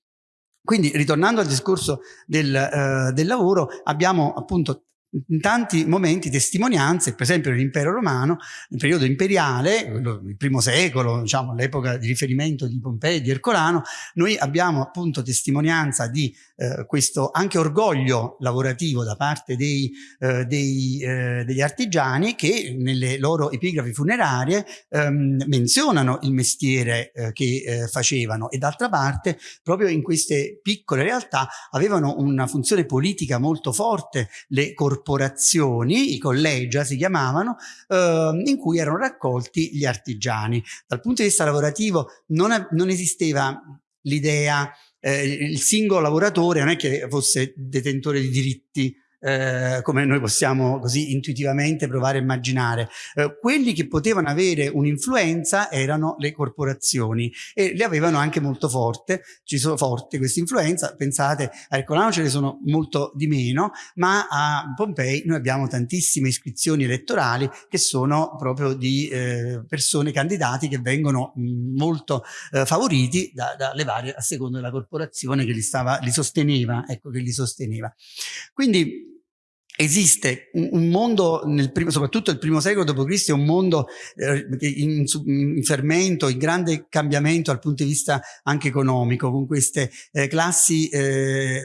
Quindi ritornando al discorso del, del lavoro, abbiamo appunto in tanti momenti testimonianze, per esempio nell'impero romano, nel periodo imperiale, il primo secolo, diciamo l'epoca di riferimento di Pompei, di Ercolano, noi abbiamo appunto testimonianza di eh, questo anche orgoglio lavorativo da parte dei, eh, dei, eh, degli artigiani che nelle loro epigrafi funerarie ehm, menzionano il mestiere eh, che eh, facevano. E d'altra parte proprio in queste piccole realtà avevano una funzione politica molto forte le corporazioni corporazioni, i collegia si chiamavano, eh, in cui erano raccolti gli artigiani. Dal punto di vista lavorativo non, non esisteva l'idea, eh, il singolo lavoratore non è che fosse detentore di diritti eh, come noi possiamo così intuitivamente provare a immaginare. Eh, quelli che potevano avere un'influenza erano le corporazioni e le avevano anche molto forte, ci sono forti questa influenza, pensate a Ercolano ce ne sono molto di meno, ma a Pompei noi abbiamo tantissime iscrizioni elettorali che sono proprio di eh, persone, candidati che vengono mh, molto eh, favoriti dalle da varie, a seconda della corporazione che li, stava, li sosteneva, ecco che li sosteneva. Quindi esiste un, mondo, nel primo, soprattutto il primo secolo d.C., un mondo eh, in, in, fermento, in grande cambiamento dal punto di vista anche economico, con queste eh, classi eh,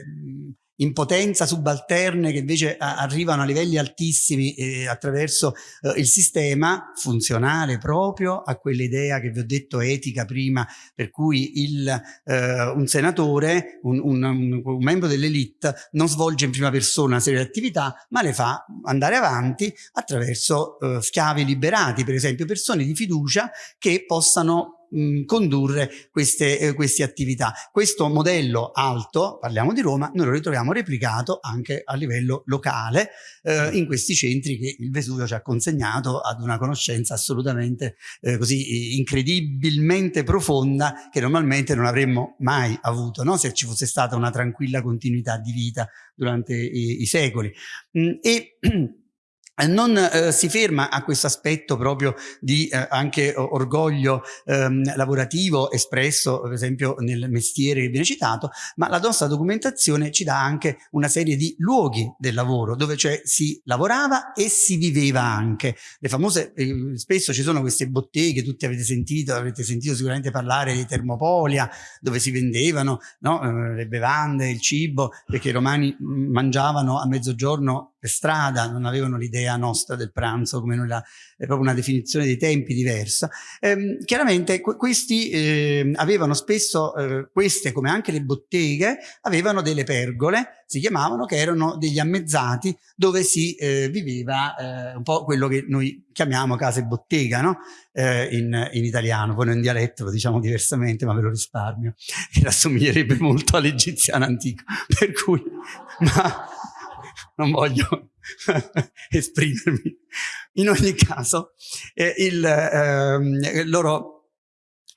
in potenza subalterne che invece arrivano a livelli altissimi eh, attraverso eh, il sistema funzionale proprio a quell'idea che vi ho detto etica prima, per cui il, eh, un senatore, un, un, un membro dell'elite non svolge in prima persona una serie di attività, ma le fa andare avanti attraverso eh, schiavi liberati, per esempio persone di fiducia che possano mh, condurre queste, eh, queste attività. Questo modello alto, parliamo di Roma, noi lo ritroviamo replicato anche a livello locale eh, in questi centri che il Vesuvio ci ha consegnato ad una conoscenza assolutamente eh, così incredibilmente profonda che normalmente non avremmo mai avuto no? se ci fosse stata una tranquilla continuità di vita durante i, i secoli. Mm, e non eh, si ferma a questo aspetto proprio di eh, anche orgoglio ehm, lavorativo espresso per esempio nel mestiere che viene citato, ma la nostra documentazione ci dà anche una serie di luoghi del lavoro dove cioè si lavorava e si viveva anche. Le famose, eh, spesso ci sono queste botteghe, tutti avete sentito, avrete sentito sicuramente parlare di Termopolia, dove si vendevano no, eh, le bevande, il cibo, perché i romani mm, mangiavano a mezzogiorno per strada, non avevano l'idea nostra del pranzo, come noi la, è proprio una definizione dei tempi diversa. Ehm, chiaramente questi eh, avevano spesso, eh, queste come anche le botteghe, avevano delle pergole, si chiamavano, che erano degli ammezzati dove si eh, viveva eh, un po' quello che noi chiamiamo casa e bottega, no? Eh, in, in, italiano, poi in dialetto lo diciamo diversamente, ma ve lo risparmio, che assomiglierebbe molto all'egiziano antico, per cui... Ma, non voglio esprimermi. In ogni caso, eh, il, eh, loro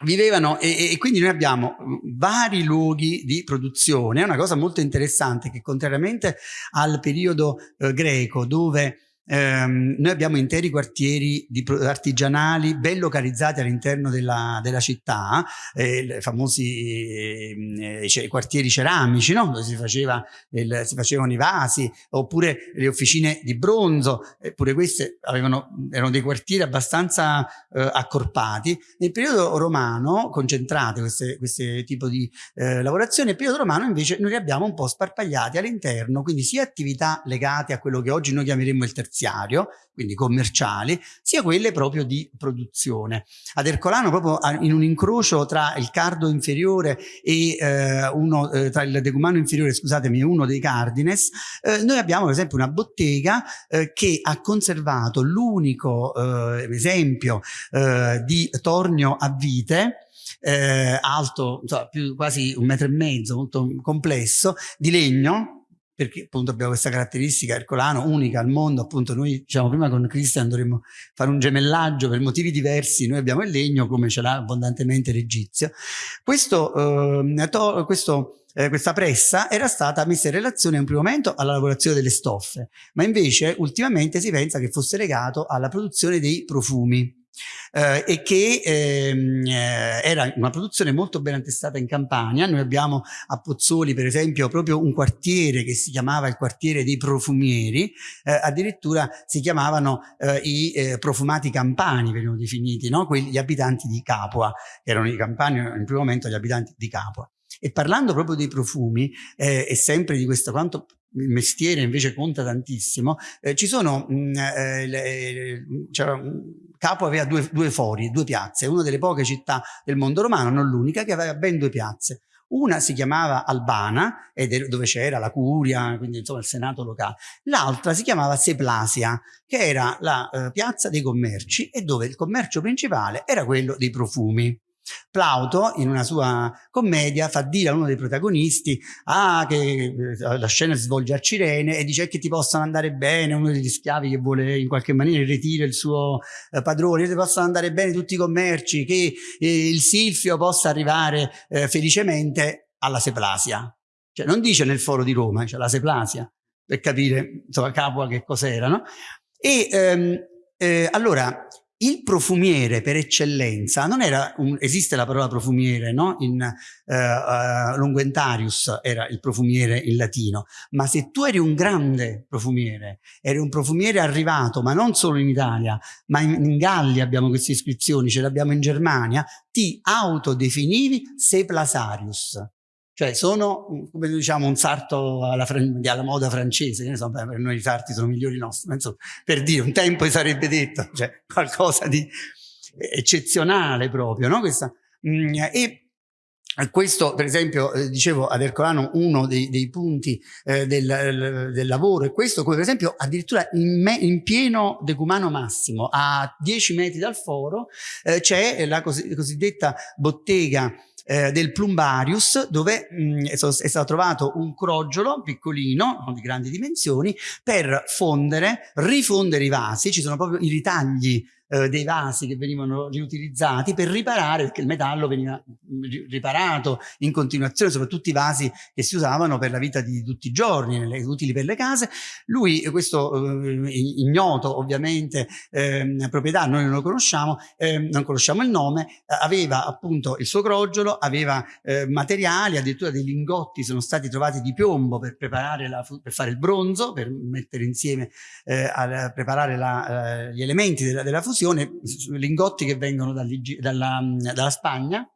vivevano e, e, quindi noi abbiamo vari luoghi di produzione, è una cosa molto interessante che contrariamente al periodo eh, greco dove Ehm, noi abbiamo interi quartieri artigianali ben localizzati all'interno della, della, città, eh, famosi eh, cioè, quartieri ceramici, no? dove si, faceva il, si, facevano i vasi, oppure le officine di bronzo, eppure queste avevano, erano dei quartieri abbastanza eh, accorpati. Nel periodo romano, concentrate questo tipo di eh, lavorazione, nel periodo romano invece noi li abbiamo un po' sparpagliati all'interno, quindi sia attività legate a quello che oggi noi chiameremmo il terzo terziario, quindi commerciali, sia quelle proprio di produzione. Ad Ercolano, proprio in un incrocio tra il cardo inferiore e eh, uno, eh, tra il decumano inferiore, scusatemi, uno dei cardines, eh, noi abbiamo per esempio una bottega eh, che ha conservato l'unico eh, esempio eh, di tornio a vite eh, alto, insomma, più, quasi un metro e mezzo, molto complesso, di legno, perché appunto abbiamo questa caratteristica ercolano unica al mondo, appunto noi diciamo prima con Christian dovremmo fare un gemellaggio per motivi diversi, noi abbiamo il legno come ce l'ha abbondantemente l'Egizio. Questo, eh, questo eh, questa pressa era stata messa in relazione in un primo momento alla lavorazione delle stoffe, ma invece ultimamente si pensa che fosse legato alla produzione dei profumi eh, e che ehm, eh, era una produzione molto ben attestata in Campania. Noi abbiamo a Pozzoli, per esempio, proprio un quartiere che si chiamava il quartiere dei profumieri, eh, addirittura si chiamavano eh, i eh, profumati campani, venivano definiti, no? Quelli, abitanti di Capua, erano i campani, in primo momento gli abitanti di Capua. E parlando proprio dei profumi eh, e sempre di questo quanto il mestiere invece conta tantissimo, eh, ci sono, mm, eh, c'era Capo aveva due, due fori, due piazze, una delle poche città del mondo romano, non l'unica, che aveva ben due piazze. Una si chiamava Albana, dove c'era la curia, quindi insomma il senato locale. L'altra si chiamava Seplasia, che era la eh, piazza dei commerci e dove il commercio principale era quello dei profumi. Plauto, in una sua commedia, fa dire a uno dei protagonisti ah, che eh, la scena si svolge a Cirene e dice che ti possano andare bene, uno degli schiavi che vuole in qualche maniera ritire il suo eh, padrone, che ti possano andare bene tutti i commerci, che eh, il Silfio possa arrivare eh, felicemente alla Seplasia. Cioè non dice nel foro di Roma, cioè la Seplasia, per capire insomma Capua che cos'era, no? E ehm, eh, allora il profumiere per eccellenza non era un, esiste la parola profumiere no? in uh, uh, Longuentarius era il profumiere in latino ma se tu eri un grande profumiere eri un profumiere arrivato ma non solo in Italia ma in, in Gallia abbiamo queste iscrizioni ce l'abbiamo in Germania ti autodefinivi Seplasarius cioè sono, come diciamo, un sarto alla, alla moda francese, ne so, per noi i sarti sono migliori nostri, ma insomma, per dire, un tempo sarebbe detto, cioè qualcosa di eccezionale proprio, no? Questa, mm, e questo, per esempio, eh, dicevo ad Ercolano, uno dei, dei punti eh, del, del, lavoro è questo, come per esempio addirittura in, me, in pieno decumano massimo, a 10 metri dal foro, eh, c'è la cos cosiddetta bottega eh, del Plumbarius dove mh, è stato trovato un crogiolo piccolino, di grandi dimensioni, per fondere, rifondere i vasi, ci sono proprio i ritagli eh, dei vasi che venivano riutilizzati per riparare, perché il metallo veniva riparato in continuazione, soprattutto i vasi che si usavano per la vita di tutti i giorni, nelle, utili per le case. Lui, questo eh, ignoto ovviamente eh, proprietà, noi non lo conosciamo, ehm, non conosciamo il nome, aveva appunto il suo crogiolo, aveva eh, materiali, addirittura dei lingotti sono stati trovati di piombo per preparare la, per fare il bronzo, per mettere insieme, eh, a preparare la, eh, gli elementi della, della fusione confusione lingotti che vengono dalla, dalla Spagna,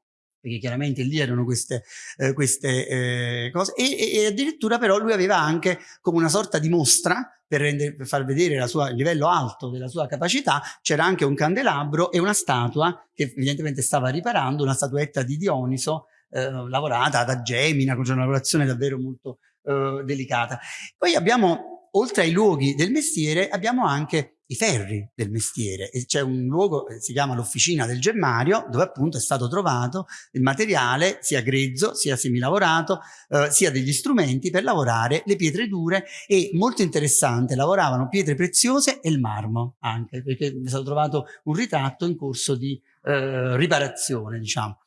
perché chiaramente lì erano queste, eh, queste eh, cose, e, e, addirittura però lui aveva anche come una sorta di mostra per, rendere, per far vedere sua, il livello alto della sua capacità, c'era anche un candelabro e una statua che evidentemente stava riparando, una statuetta di Dioniso eh, lavorata da Gemina, con una lavorazione davvero molto eh, delicata. Poi abbiamo, oltre ai luoghi del mestiere, abbiamo anche i ferri del mestiere. E c'è un luogo che si chiama l'officina del gemmario dove appunto è stato trovato il materiale sia grezzo sia semilavorato eh, sia degli strumenti per lavorare le pietre dure e molto interessante lavoravano pietre preziose e il marmo anche perché è stato trovato un ritratto in corso di eh, riparazione diciamo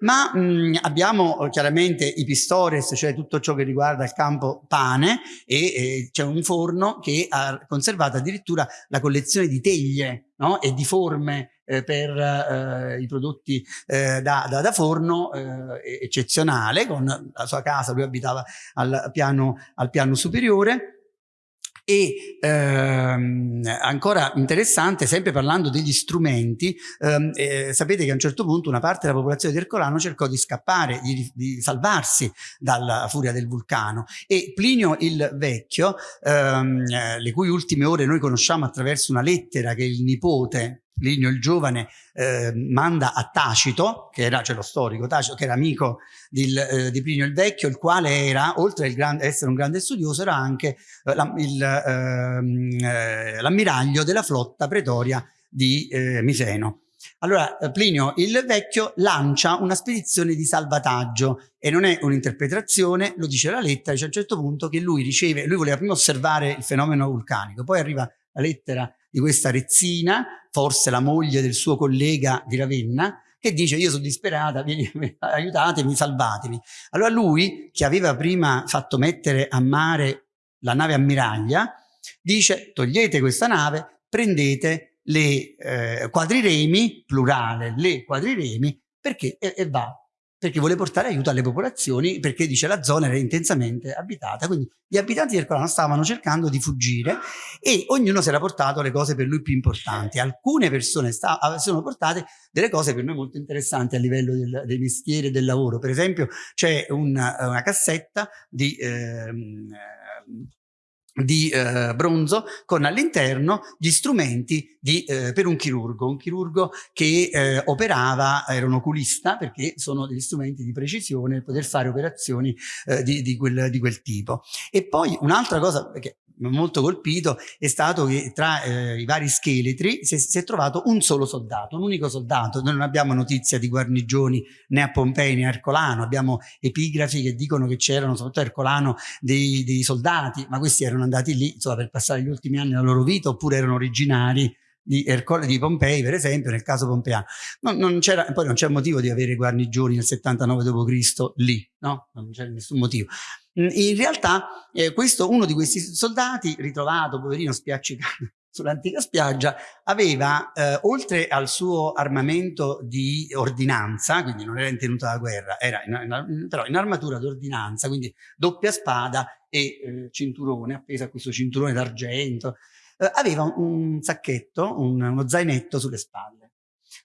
ma mh, abbiamo eh, chiaramente i pistores, cioè tutto ciò che riguarda il campo pane e, e c'è un forno che ha conservato addirittura la collezione di teglie no? e di forme eh, per eh, i prodotti eh, da, da, da, forno eh, eccezionale, con la sua casa, lui abitava al piano, al piano superiore e ehm, ancora interessante, sempre parlando degli strumenti, ehm, eh, sapete che a un certo punto una parte della popolazione di Ercolano cercò di scappare, di, di salvarsi dalla furia del vulcano. E Plinio il Vecchio, ehm, eh, le cui ultime ore noi conosciamo attraverso una lettera che il nipote Plinio il Giovane eh, manda a Tacito, che era, cioè lo storico Tacito, che era amico di, eh, di Plinio il Vecchio, il quale era, oltre ad essere un grande studioso, era anche eh, ehm, eh, l'ammiraglio della flotta pretoria di eh, Miseno. Allora eh, Plinio il Vecchio lancia una spedizione di salvataggio e non è un'interpretazione, lo dice la lettera, dice a un certo punto che lui riceve, lui voleva prima osservare il fenomeno vulcanico, poi arriva la lettera di questa rezzina, forse la moglie del suo collega di Ravenna, che dice io sono disperata, aiutatemi, salvatemi. Allora lui, che aveva prima fatto mettere a mare la nave ammiraglia, dice togliete questa nave, prendete le eh, quadriremi, plurale, le quadriremi, perché e, e va perché vuole portare aiuto alle popolazioni, perché dice la zona era intensamente abitata, quindi gli abitanti del Colano stavano cercando di fuggire e ognuno si era portato le cose per lui più importanti. Alcune persone si sono portate delle cose per noi molto interessanti a livello del, dei mestieri e del lavoro. Per esempio c'è una, una, cassetta di... Ehm, di eh, bronzo con all'interno gli strumenti di, eh, per un chirurgo, un chirurgo che eh, operava, era un oculista perché sono degli strumenti di precisione per poter fare operazioni eh, di, di, quel, di, quel, tipo. E poi un'altra cosa che molto colpito è stato che tra eh, i vari scheletri si è, si è, trovato un solo soldato, un unico soldato. Noi non abbiamo notizia di guarnigioni né a Pompei né a Ercolano, abbiamo epigrafi che dicono che c'erano soprattutto a Ercolano dei, dei, soldati, ma questi erano andati lì insomma, per passare gli ultimi anni della loro vita oppure erano originari di, Ercole, di Pompei, per esempio, nel caso pompeano. Non, non poi non c'è motivo di avere guarnigioni nel 79 d.C. lì, no? Non c'è nessun motivo. In realtà eh, questo, uno di questi soldati, ritrovato, poverino, spiaccicato sull'antica spiaggia, aveva, eh, oltre al suo armamento di ordinanza, quindi non era in tenuta da guerra, era in, in, però in armatura d'ordinanza, quindi doppia spada e eh, cinturone, appeso a questo cinturone d'argento, aveva un sacchetto, un, uno zainetto sulle spalle.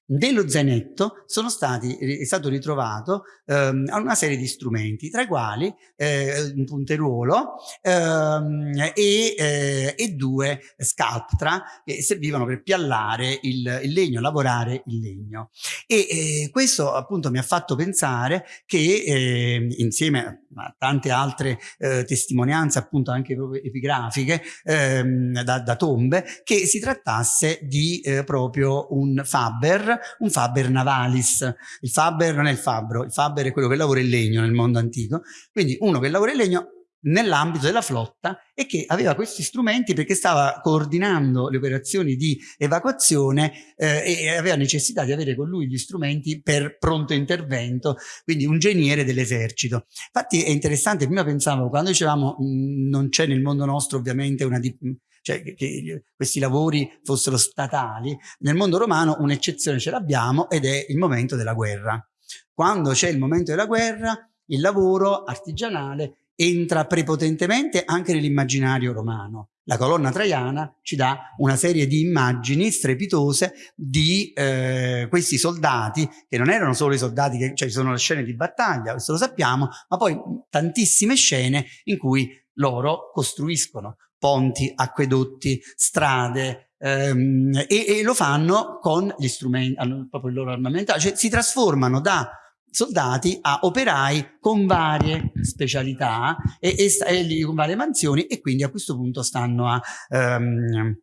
Nello zainetto sono stati, è stato ritrovato ehm, una serie di strumenti, tra i quali eh, un punteruolo ehm, e, eh, e, due scalptra che servivano per piallare il, il legno, lavorare il legno. E eh, questo appunto mi ha fatto pensare che ehm, insieme a tante altre eh, testimonianze appunto anche epigrafiche ehm, da, da, tombe, che si trattasse di eh, proprio un Faber un Faber navalis. Il Faber non è il fabbro, il Faber è quello che lavora il legno nel mondo antico. Quindi uno che lavora il legno nell'ambito della flotta e che aveva questi strumenti perché stava coordinando le operazioni di evacuazione eh, e aveva necessità di avere con lui gli strumenti per pronto intervento, quindi un geniere dell'esercito. Infatti è interessante, prima pensavo, quando dicevamo mh, non c'è nel mondo nostro ovviamente una, cioè che, questi lavori fossero statali, nel mondo romano un'eccezione ce l'abbiamo ed è il momento della guerra. Quando c'è il momento della guerra, il lavoro artigianale entra prepotentemente anche nell'immaginario romano. La colonna traiana ci dà una serie di immagini strepitose di eh, questi soldati, che non erano solo i soldati, che, cioè ci sono le scene di battaglia, questo lo sappiamo, ma poi tantissime scene in cui loro costruiscono ponti, acquedotti, strade, ehm, e, e, lo fanno con gli strumenti, proprio il loro armamento, cioè si trasformano da soldati a operai con varie specialità e, e, e, con varie mansioni e quindi a questo punto stanno a, um,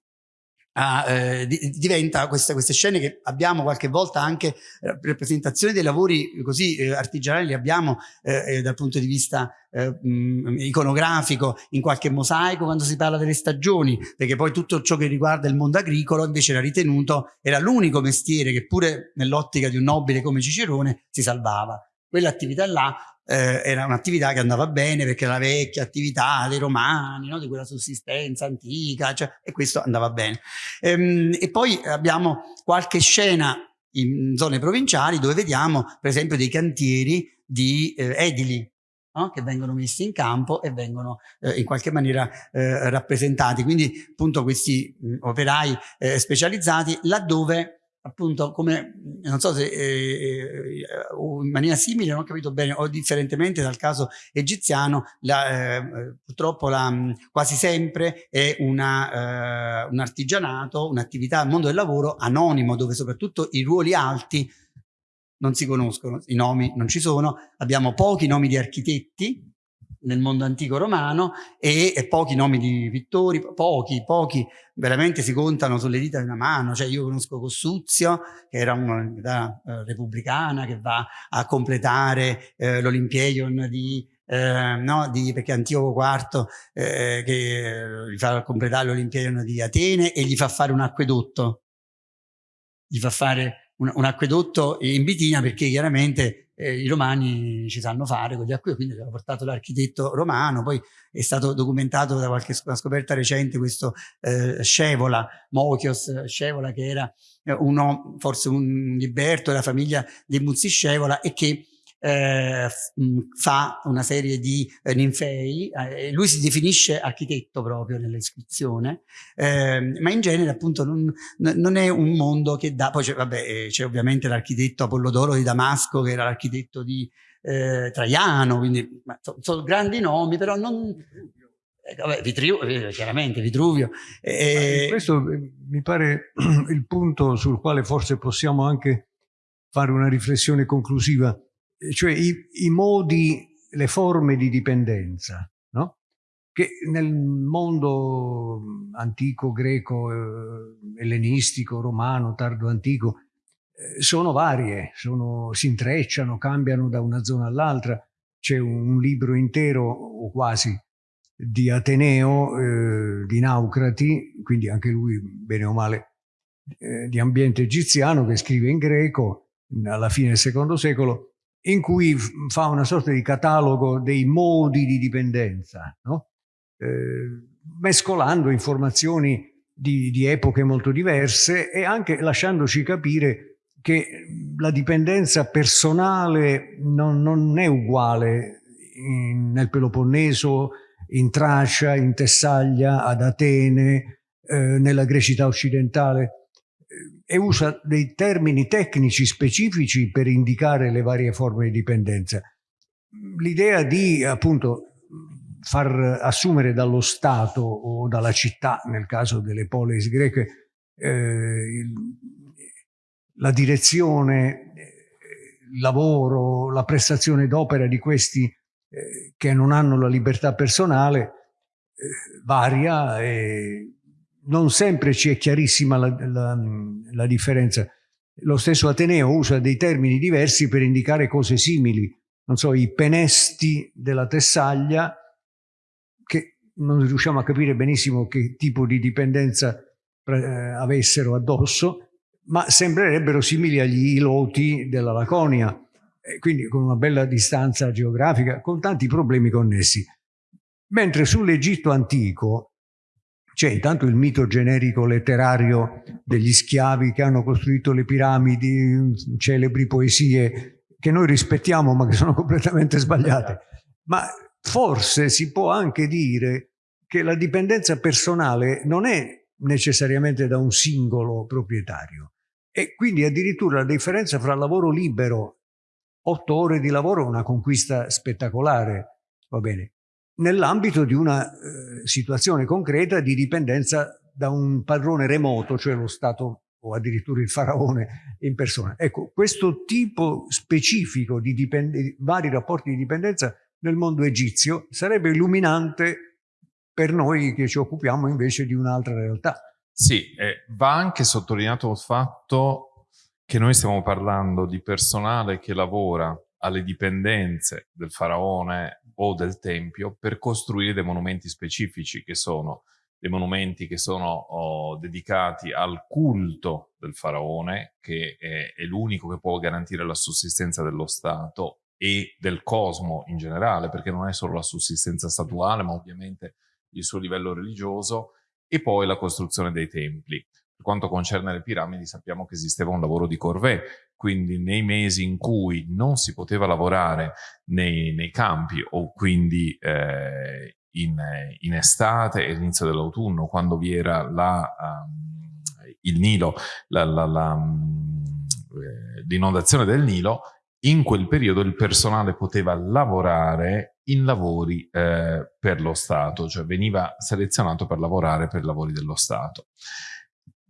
Uh, eh, diventa queste, queste, scene che abbiamo qualche volta anche eh, rappresentazioni dei lavori così eh, artigianali li abbiamo eh, eh, dal punto di vista eh, mh, iconografico in qualche mosaico quando si parla delle stagioni perché poi tutto ciò che riguarda il mondo agricolo invece era ritenuto era l'unico mestiere che pure nell'ottica di un nobile come Cicerone si salvava quell'attività là eh, era un'attività che andava bene perché era la vecchia attività dei romani, no? di quella sussistenza antica, cioè, e questo andava bene. Ehm, e poi abbiamo qualche scena in zone provinciali dove vediamo per esempio dei cantieri di eh, edili no? che vengono messi in campo e vengono eh, in qualche maniera eh, rappresentati. Quindi appunto questi mh, operai eh, specializzati laddove appunto come non so se eh, eh, in maniera simile non ho capito bene o differentemente dal caso egiziano la, eh, purtroppo la, quasi sempre è una, eh, un artigianato un'attività al mondo del lavoro anonimo dove soprattutto i ruoli alti non si conoscono i nomi non ci sono. Abbiamo pochi nomi di architetti nel mondo antico romano e, e, pochi nomi di pittori, pochi, pochi, veramente si contano sulle dita di una mano, cioè io conosco Cossuzio che era un'unità eh, repubblicana che va a completare eh, l'Olimpeion di, eh, no, di, perché Antioco IV eh, che gli fa completare l'Olimpeion di Atene e gli fa fare un acquedotto, gli fa fare un, un acquedotto in Bitina perché chiaramente eh, i romani ci sanno fare con gli acquedotti, quindi abbiamo portato l'architetto romano, poi è stato documentato da qualche scoperta recente questo eh, Scevola, Mochios Scevola che era eh, uno, forse un liberto della famiglia dei Muzzi Scevola e che eh, fa una serie di eh, ninfei, eh, lui si definisce architetto proprio nell'iscrizione, eh, ma in genere appunto non, non, è un mondo che dà, poi c'è eh, ovviamente l'architetto Apollodoro di Damasco che era l'architetto di eh, Traiano, quindi sono, sono grandi nomi, però non... Eh, vabbè, Vitruvio, chiaramente Vitruvio. Questo mi pare il punto sul quale forse possiamo anche fare una riflessione conclusiva cioè i, i, modi, le forme di dipendenza, no? che nel mondo antico, greco, eh, ellenistico, romano, tardo antico, eh, sono varie, sono, si intrecciano, cambiano da una zona all'altra. C'è un, libro intero, o quasi, di Ateneo, eh, di Naucrati, quindi anche lui, bene o male, eh, di ambiente egiziano, che scrive in greco alla fine del secondo secolo, in cui fa una sorta di catalogo dei modi di dipendenza, no? eh, mescolando informazioni di, di, epoche molto diverse e anche lasciandoci capire che la dipendenza personale non, non è uguale in, nel Peloponneso, in Tracia, in Tessaglia, ad Atene, eh, nella Grecità occidentale e usa dei termini tecnici specifici per indicare le varie forme di dipendenza. L'idea di appunto far assumere dallo Stato o dalla città, nel caso delle polis greche, eh, la direzione, il lavoro, la prestazione d'opera di questi eh, che non hanno la libertà personale eh, varia e non sempre ci è chiarissima la, la, la, differenza. Lo stesso Ateneo usa dei termini diversi per indicare cose simili. Non so, i penesti della Tessaglia, che non riusciamo a capire benissimo che tipo di dipendenza eh, avessero addosso, ma sembrerebbero simili agli iloti della Laconia, quindi con una bella distanza geografica, con tanti problemi connessi. Mentre sull'Egitto antico c'è intanto il mito generico letterario degli schiavi che hanno costruito le piramidi, celebri poesie che noi rispettiamo ma che sono completamente sbagliate. Ma forse si può anche dire che la dipendenza personale non è necessariamente da un singolo proprietario. E quindi addirittura la differenza fra lavoro libero, otto ore di lavoro è una conquista spettacolare, va bene, nell'ambito di una eh, situazione concreta di dipendenza da un padrone remoto, cioè lo Stato o addirittura il faraone in persona. Ecco, questo tipo specifico di vari rapporti di dipendenza nel mondo egizio sarebbe illuminante per noi che ci occupiamo invece di un'altra realtà. Sì, eh, va anche sottolineato il fatto che noi stiamo parlando di personale che lavora alle dipendenze del faraone o del tempio per costruire dei monumenti specifici che sono dei monumenti che sono oh, dedicati al culto del faraone, che è, è l'unico che può garantire la sussistenza dello Stato e del cosmo in generale, perché non è solo la sussistenza statuale, ma ovviamente il suo livello religioso, e poi la costruzione dei templi. Per quanto concerne le piramidi sappiamo che esisteva un lavoro di corvée, quindi nei mesi in cui non si poteva lavorare nei, nei campi o quindi eh, in, in, estate e all'inizio dell'autunno, quando vi era la, um, il Nilo, mm, eh, l'inondazione del Nilo, in quel periodo il personale poteva lavorare in lavori eh, per lo Stato, cioè veniva selezionato per lavorare per lavori dello Stato.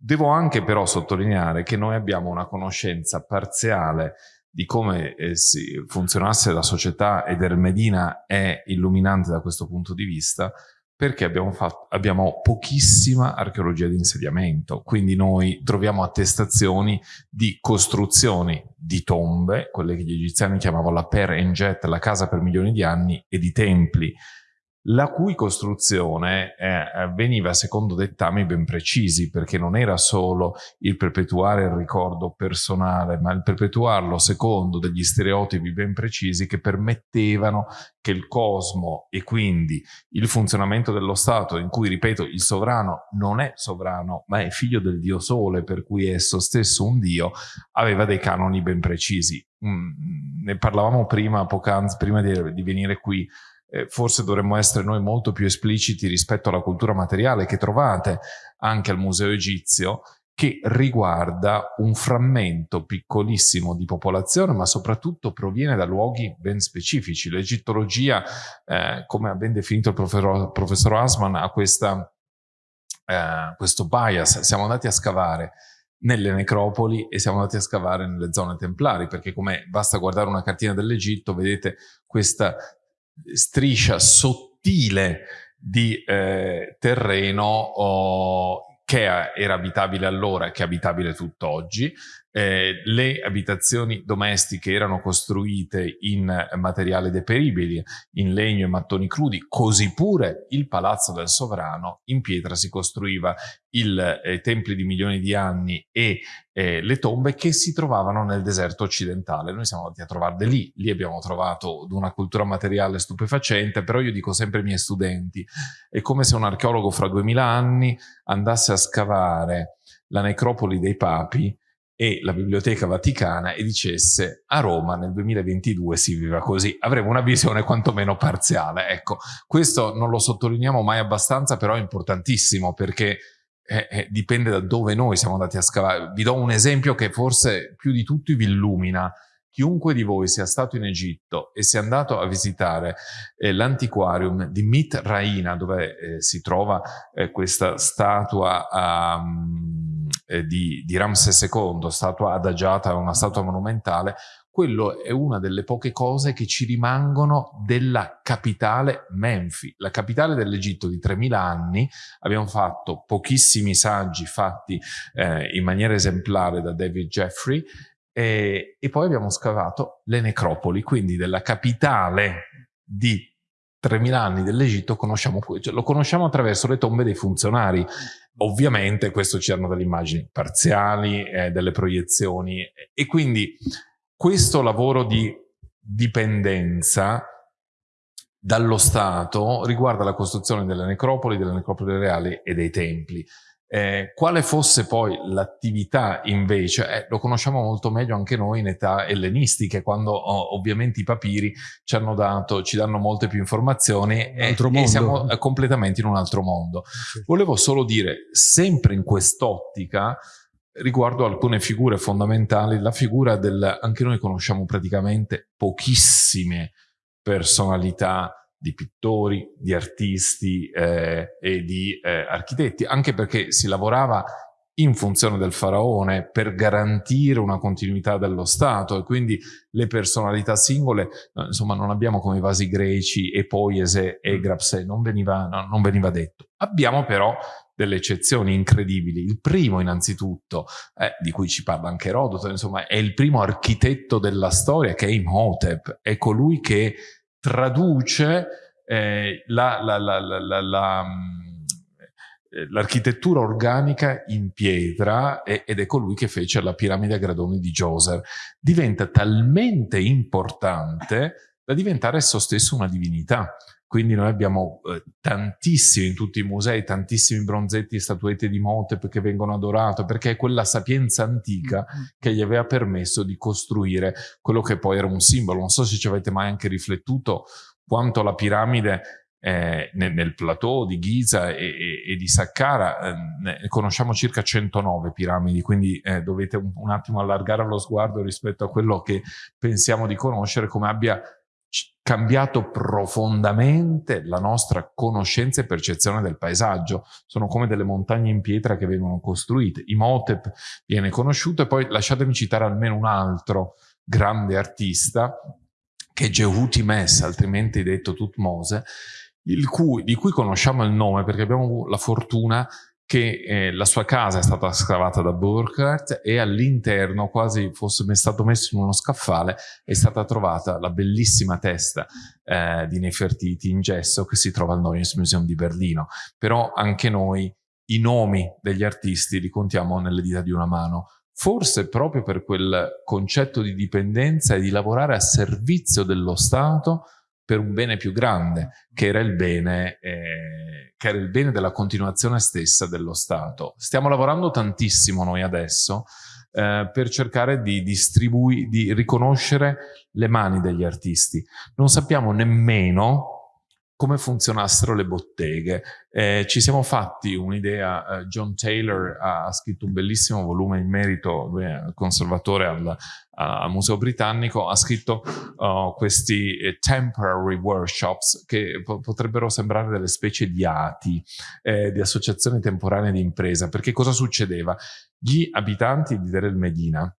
Devo anche però sottolineare che noi abbiamo una conoscenza parziale di come eh, funzionasse la società ed Ermedina è illuminante da questo punto di vista perché abbiamo, fatto, abbiamo pochissima archeologia di insediamento, quindi noi troviamo attestazioni di costruzioni di tombe, quelle che gli egiziani chiamavano la per enjet, la casa per milioni di anni, e di templi, la cui costruzione eh, veniva secondo dettami ben precisi, perché non era solo il perpetuare il ricordo personale, ma il perpetuarlo secondo degli stereotipi ben precisi che permettevano che il cosmo e quindi il funzionamento dello Stato, in cui, ripeto, il sovrano non è sovrano, ma è figlio del dio Sole, per cui esso stesso un dio, aveva dei canoni ben precisi. Mm, ne parlavamo prima, poc'anzi, prima di, di venire qui, eh, forse dovremmo essere noi molto più espliciti rispetto alla cultura materiale che trovate anche al Museo Egizio, che riguarda un frammento piccolissimo di popolazione, ma soprattutto proviene da luoghi ben specifici. L'egittologia, eh, come ha ben definito il professor, professor Asman, ha questa, eh, questo bias. Siamo andati a scavare nelle necropoli e siamo andati a scavare nelle zone templari, perché come basta guardare una cartina dell'Egitto, vedete questa striscia sottile di eh, terreno oh, che era abitabile allora e che è abitabile tutt'oggi, eh, le abitazioni domestiche erano costruite in materiali deperibili, in legno e mattoni crudi, così pure il palazzo del sovrano in pietra si costruiva i eh, templi di milioni di anni e eh, le tombe che si trovavano nel deserto occidentale. Noi siamo andati a trovarle lì, lì abbiamo trovato una cultura materiale stupefacente, però io dico sempre ai miei studenti, è come se un archeologo fra duemila anni andasse a scavare la necropoli dei papi e la Biblioteca Vaticana e dicesse a Roma nel 2022 si viva così, avremo una visione quantomeno parziale. Ecco, questo non lo sottolineiamo mai abbastanza, però è importantissimo perché eh, eh, dipende da dove noi siamo andati a scavare. Vi do un esempio che forse più di tutti vi illumina. Chiunque di voi sia stato in Egitto e sia andato a visitare eh, l'antiquarium di Mit Raina, dove eh, si trova eh, questa statua um, di, di, Ramses II, statua adagiata, una statua monumentale, quello è una delle poche cose che ci rimangono della capitale Menfi, la capitale dell'Egitto di 3000 anni. Abbiamo fatto pochissimi saggi fatti eh, in maniera esemplare da David Jeffrey e, e poi abbiamo scavato le necropoli, quindi della capitale di 3000 anni dell'Egitto conosciamo, cioè, lo conosciamo attraverso le tombe dei funzionari. Ovviamente questo ci hanno delle immagini parziali, eh, delle proiezioni e quindi questo lavoro di dipendenza dallo Stato riguarda la costruzione delle necropoli, delle necropoli reali e dei templi. Eh, quale fosse poi l'attività invece, eh, lo conosciamo molto meglio anche noi in età ellenistiche, quando oh, ovviamente i papiri ci hanno dato, ci danno molte più informazioni e, e, siamo eh, completamente in un altro mondo. Sì. Volevo solo dire, sempre in quest'ottica, riguardo alcune figure fondamentali, la figura del, anche noi conosciamo praticamente pochissime personalità di pittori, di artisti eh, e di eh, architetti, anche perché si lavorava in funzione del faraone per garantire una continuità dello Stato e quindi le personalità singole, insomma non abbiamo come i vasi greci e Poiese e mm. Grapse, non veniva, no, non veniva detto. Abbiamo però delle eccezioni incredibili. Il primo innanzitutto, eh, di cui ci parla anche Erodoto, insomma è il primo architetto della storia che è Imhotep, è colui che traduce eh, la, la, la, la mm, eh, l'architettura organica in pietra ed è colui che fece la piramide a gradoni di Djoser. Diventa talmente importante da diventare esso stesso una divinità. Quindi noi abbiamo eh, tantissimi in tutti i musei, tantissimi bronzetti e statuette di Motep che vengono adorate, perché è quella sapienza antica mm-hmm. che gli aveva permesso di costruire quello che poi era un simbolo. Non so se ci avete mai anche riflettuto quanto la piramide eh, nel, nel, plateau di Giza e, e, e di Saqqara eh, conosciamo circa 109 piramidi, quindi eh, dovete un, un, attimo allargare lo sguardo rispetto a quello che pensiamo di conoscere, come abbia cambiato profondamente la nostra conoscenza e percezione del paesaggio. Sono come delle montagne in pietra che vengono costruite. Imhotep viene conosciuto e poi lasciatemi citare almeno un altro grande artista che è Gehuti Mess, altrimenti detto Tutmose, cui, di cui conosciamo il nome perché abbiamo la fortuna che eh, la sua casa è stata scavata da Burkhardt e all'interno, quasi fosse stato messo in uno scaffale, è stata trovata la bellissima testa eh, di Nefertiti in gesso che si trova al Neues Museum di Berlino. Però anche noi i nomi degli artisti li contiamo nelle dita di una mano. Forse proprio per quel concetto di dipendenza e di lavorare a servizio dello Stato per un bene più grande, che era il bene, eh, che era il bene della continuazione stessa dello Stato. Stiamo lavorando tantissimo noi adesso eh, per cercare di di riconoscere le mani degli artisti. Non sappiamo nemmeno come funzionassero le botteghe. Eh, ci siamo fatti un'idea, eh, John Taylor ha, ha, scritto un bellissimo volume in merito, è conservatore al, al Museo Britannico, ha scritto uh, questi eh, temporary workshops che po potrebbero sembrare delle specie di ATI, eh, di associazioni temporanee di impresa, perché cosa succedeva? Gli abitanti di Deir el Medina,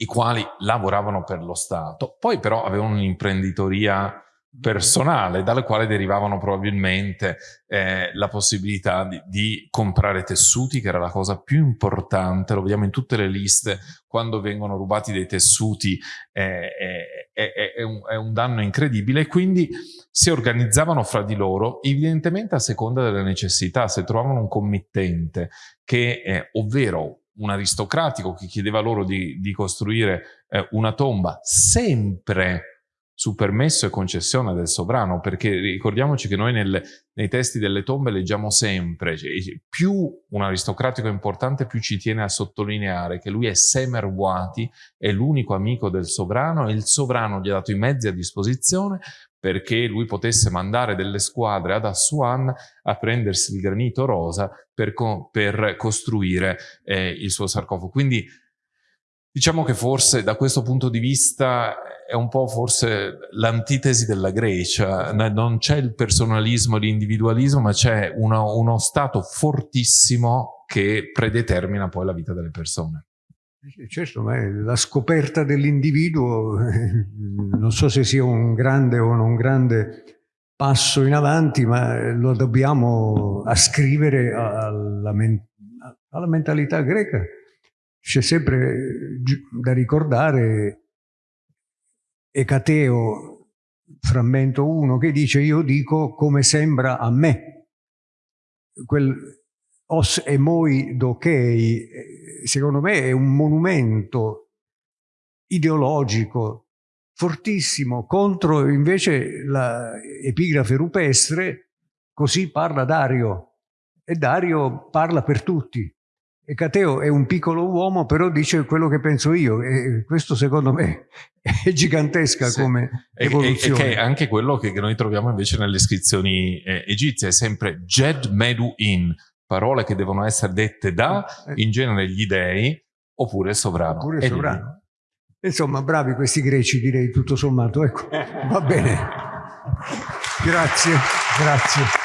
i quali lavoravano per lo Stato, poi però avevano un'imprenditoria personale dalle quali derivavano probabilmente eh, la possibilità di, di, comprare tessuti che era la cosa più importante. Lo vediamo in tutte le liste. Quando vengono rubati dei tessuti eh, è, è, è, un, è, un, danno incredibile. Quindi si organizzavano fra di loro evidentemente a seconda delle necessità. Se trovavano un committente che ovvero un aristocratico che chiedeva loro di, di costruire eh, una tomba sempre su permesso e concessione del sovrano, perché ricordiamoci che noi nel, nei testi delle tombe leggiamo sempre, cioè, più un aristocratico è importante, più ci tiene a sottolineare che lui è Semer Wati, è l'unico amico del sovrano e il sovrano gli ha dato i mezzi a disposizione perché lui potesse mandare delle squadre ad Assuan a prendersi il granito rosa per, co per costruire eh, il suo sarcofago. Quindi diciamo che forse da questo punto di vista è un po' forse l'antitesi della Grecia, non c'è il personalismo, l'individualismo, ma c'è uno, uno stato fortissimo che predetermina poi la vita delle persone. Certo, ma la scoperta dell'individuo, non so se sia un grande o non grande passo in avanti, ma lo dobbiamo ascrivere alla, alla mentalità greca. C'è sempre da ricordare Ecateo, frammento 1, che dice io dico come sembra a me. Quel os emoi dokei, eh, secondo me è un monumento ideologico fortissimo contro invece l'epigrafe rupestre, così parla Dario, e Dario parla per tutti. E Cateo è un piccolo uomo, però dice quello che penso io, e questo secondo me è gigantesca sì. come evoluzione. E, e, che è anche quello che noi troviamo invece nelle iscrizioni eh, egizie, è sempre Jed Medu In, parole che devono essere dette da, eh. in genere, gli dei, oppure il sovrano. Oppure il sovrano. Insomma, bravi questi greci, direi, tutto sommato. Ecco, va bene. Grazie, grazie.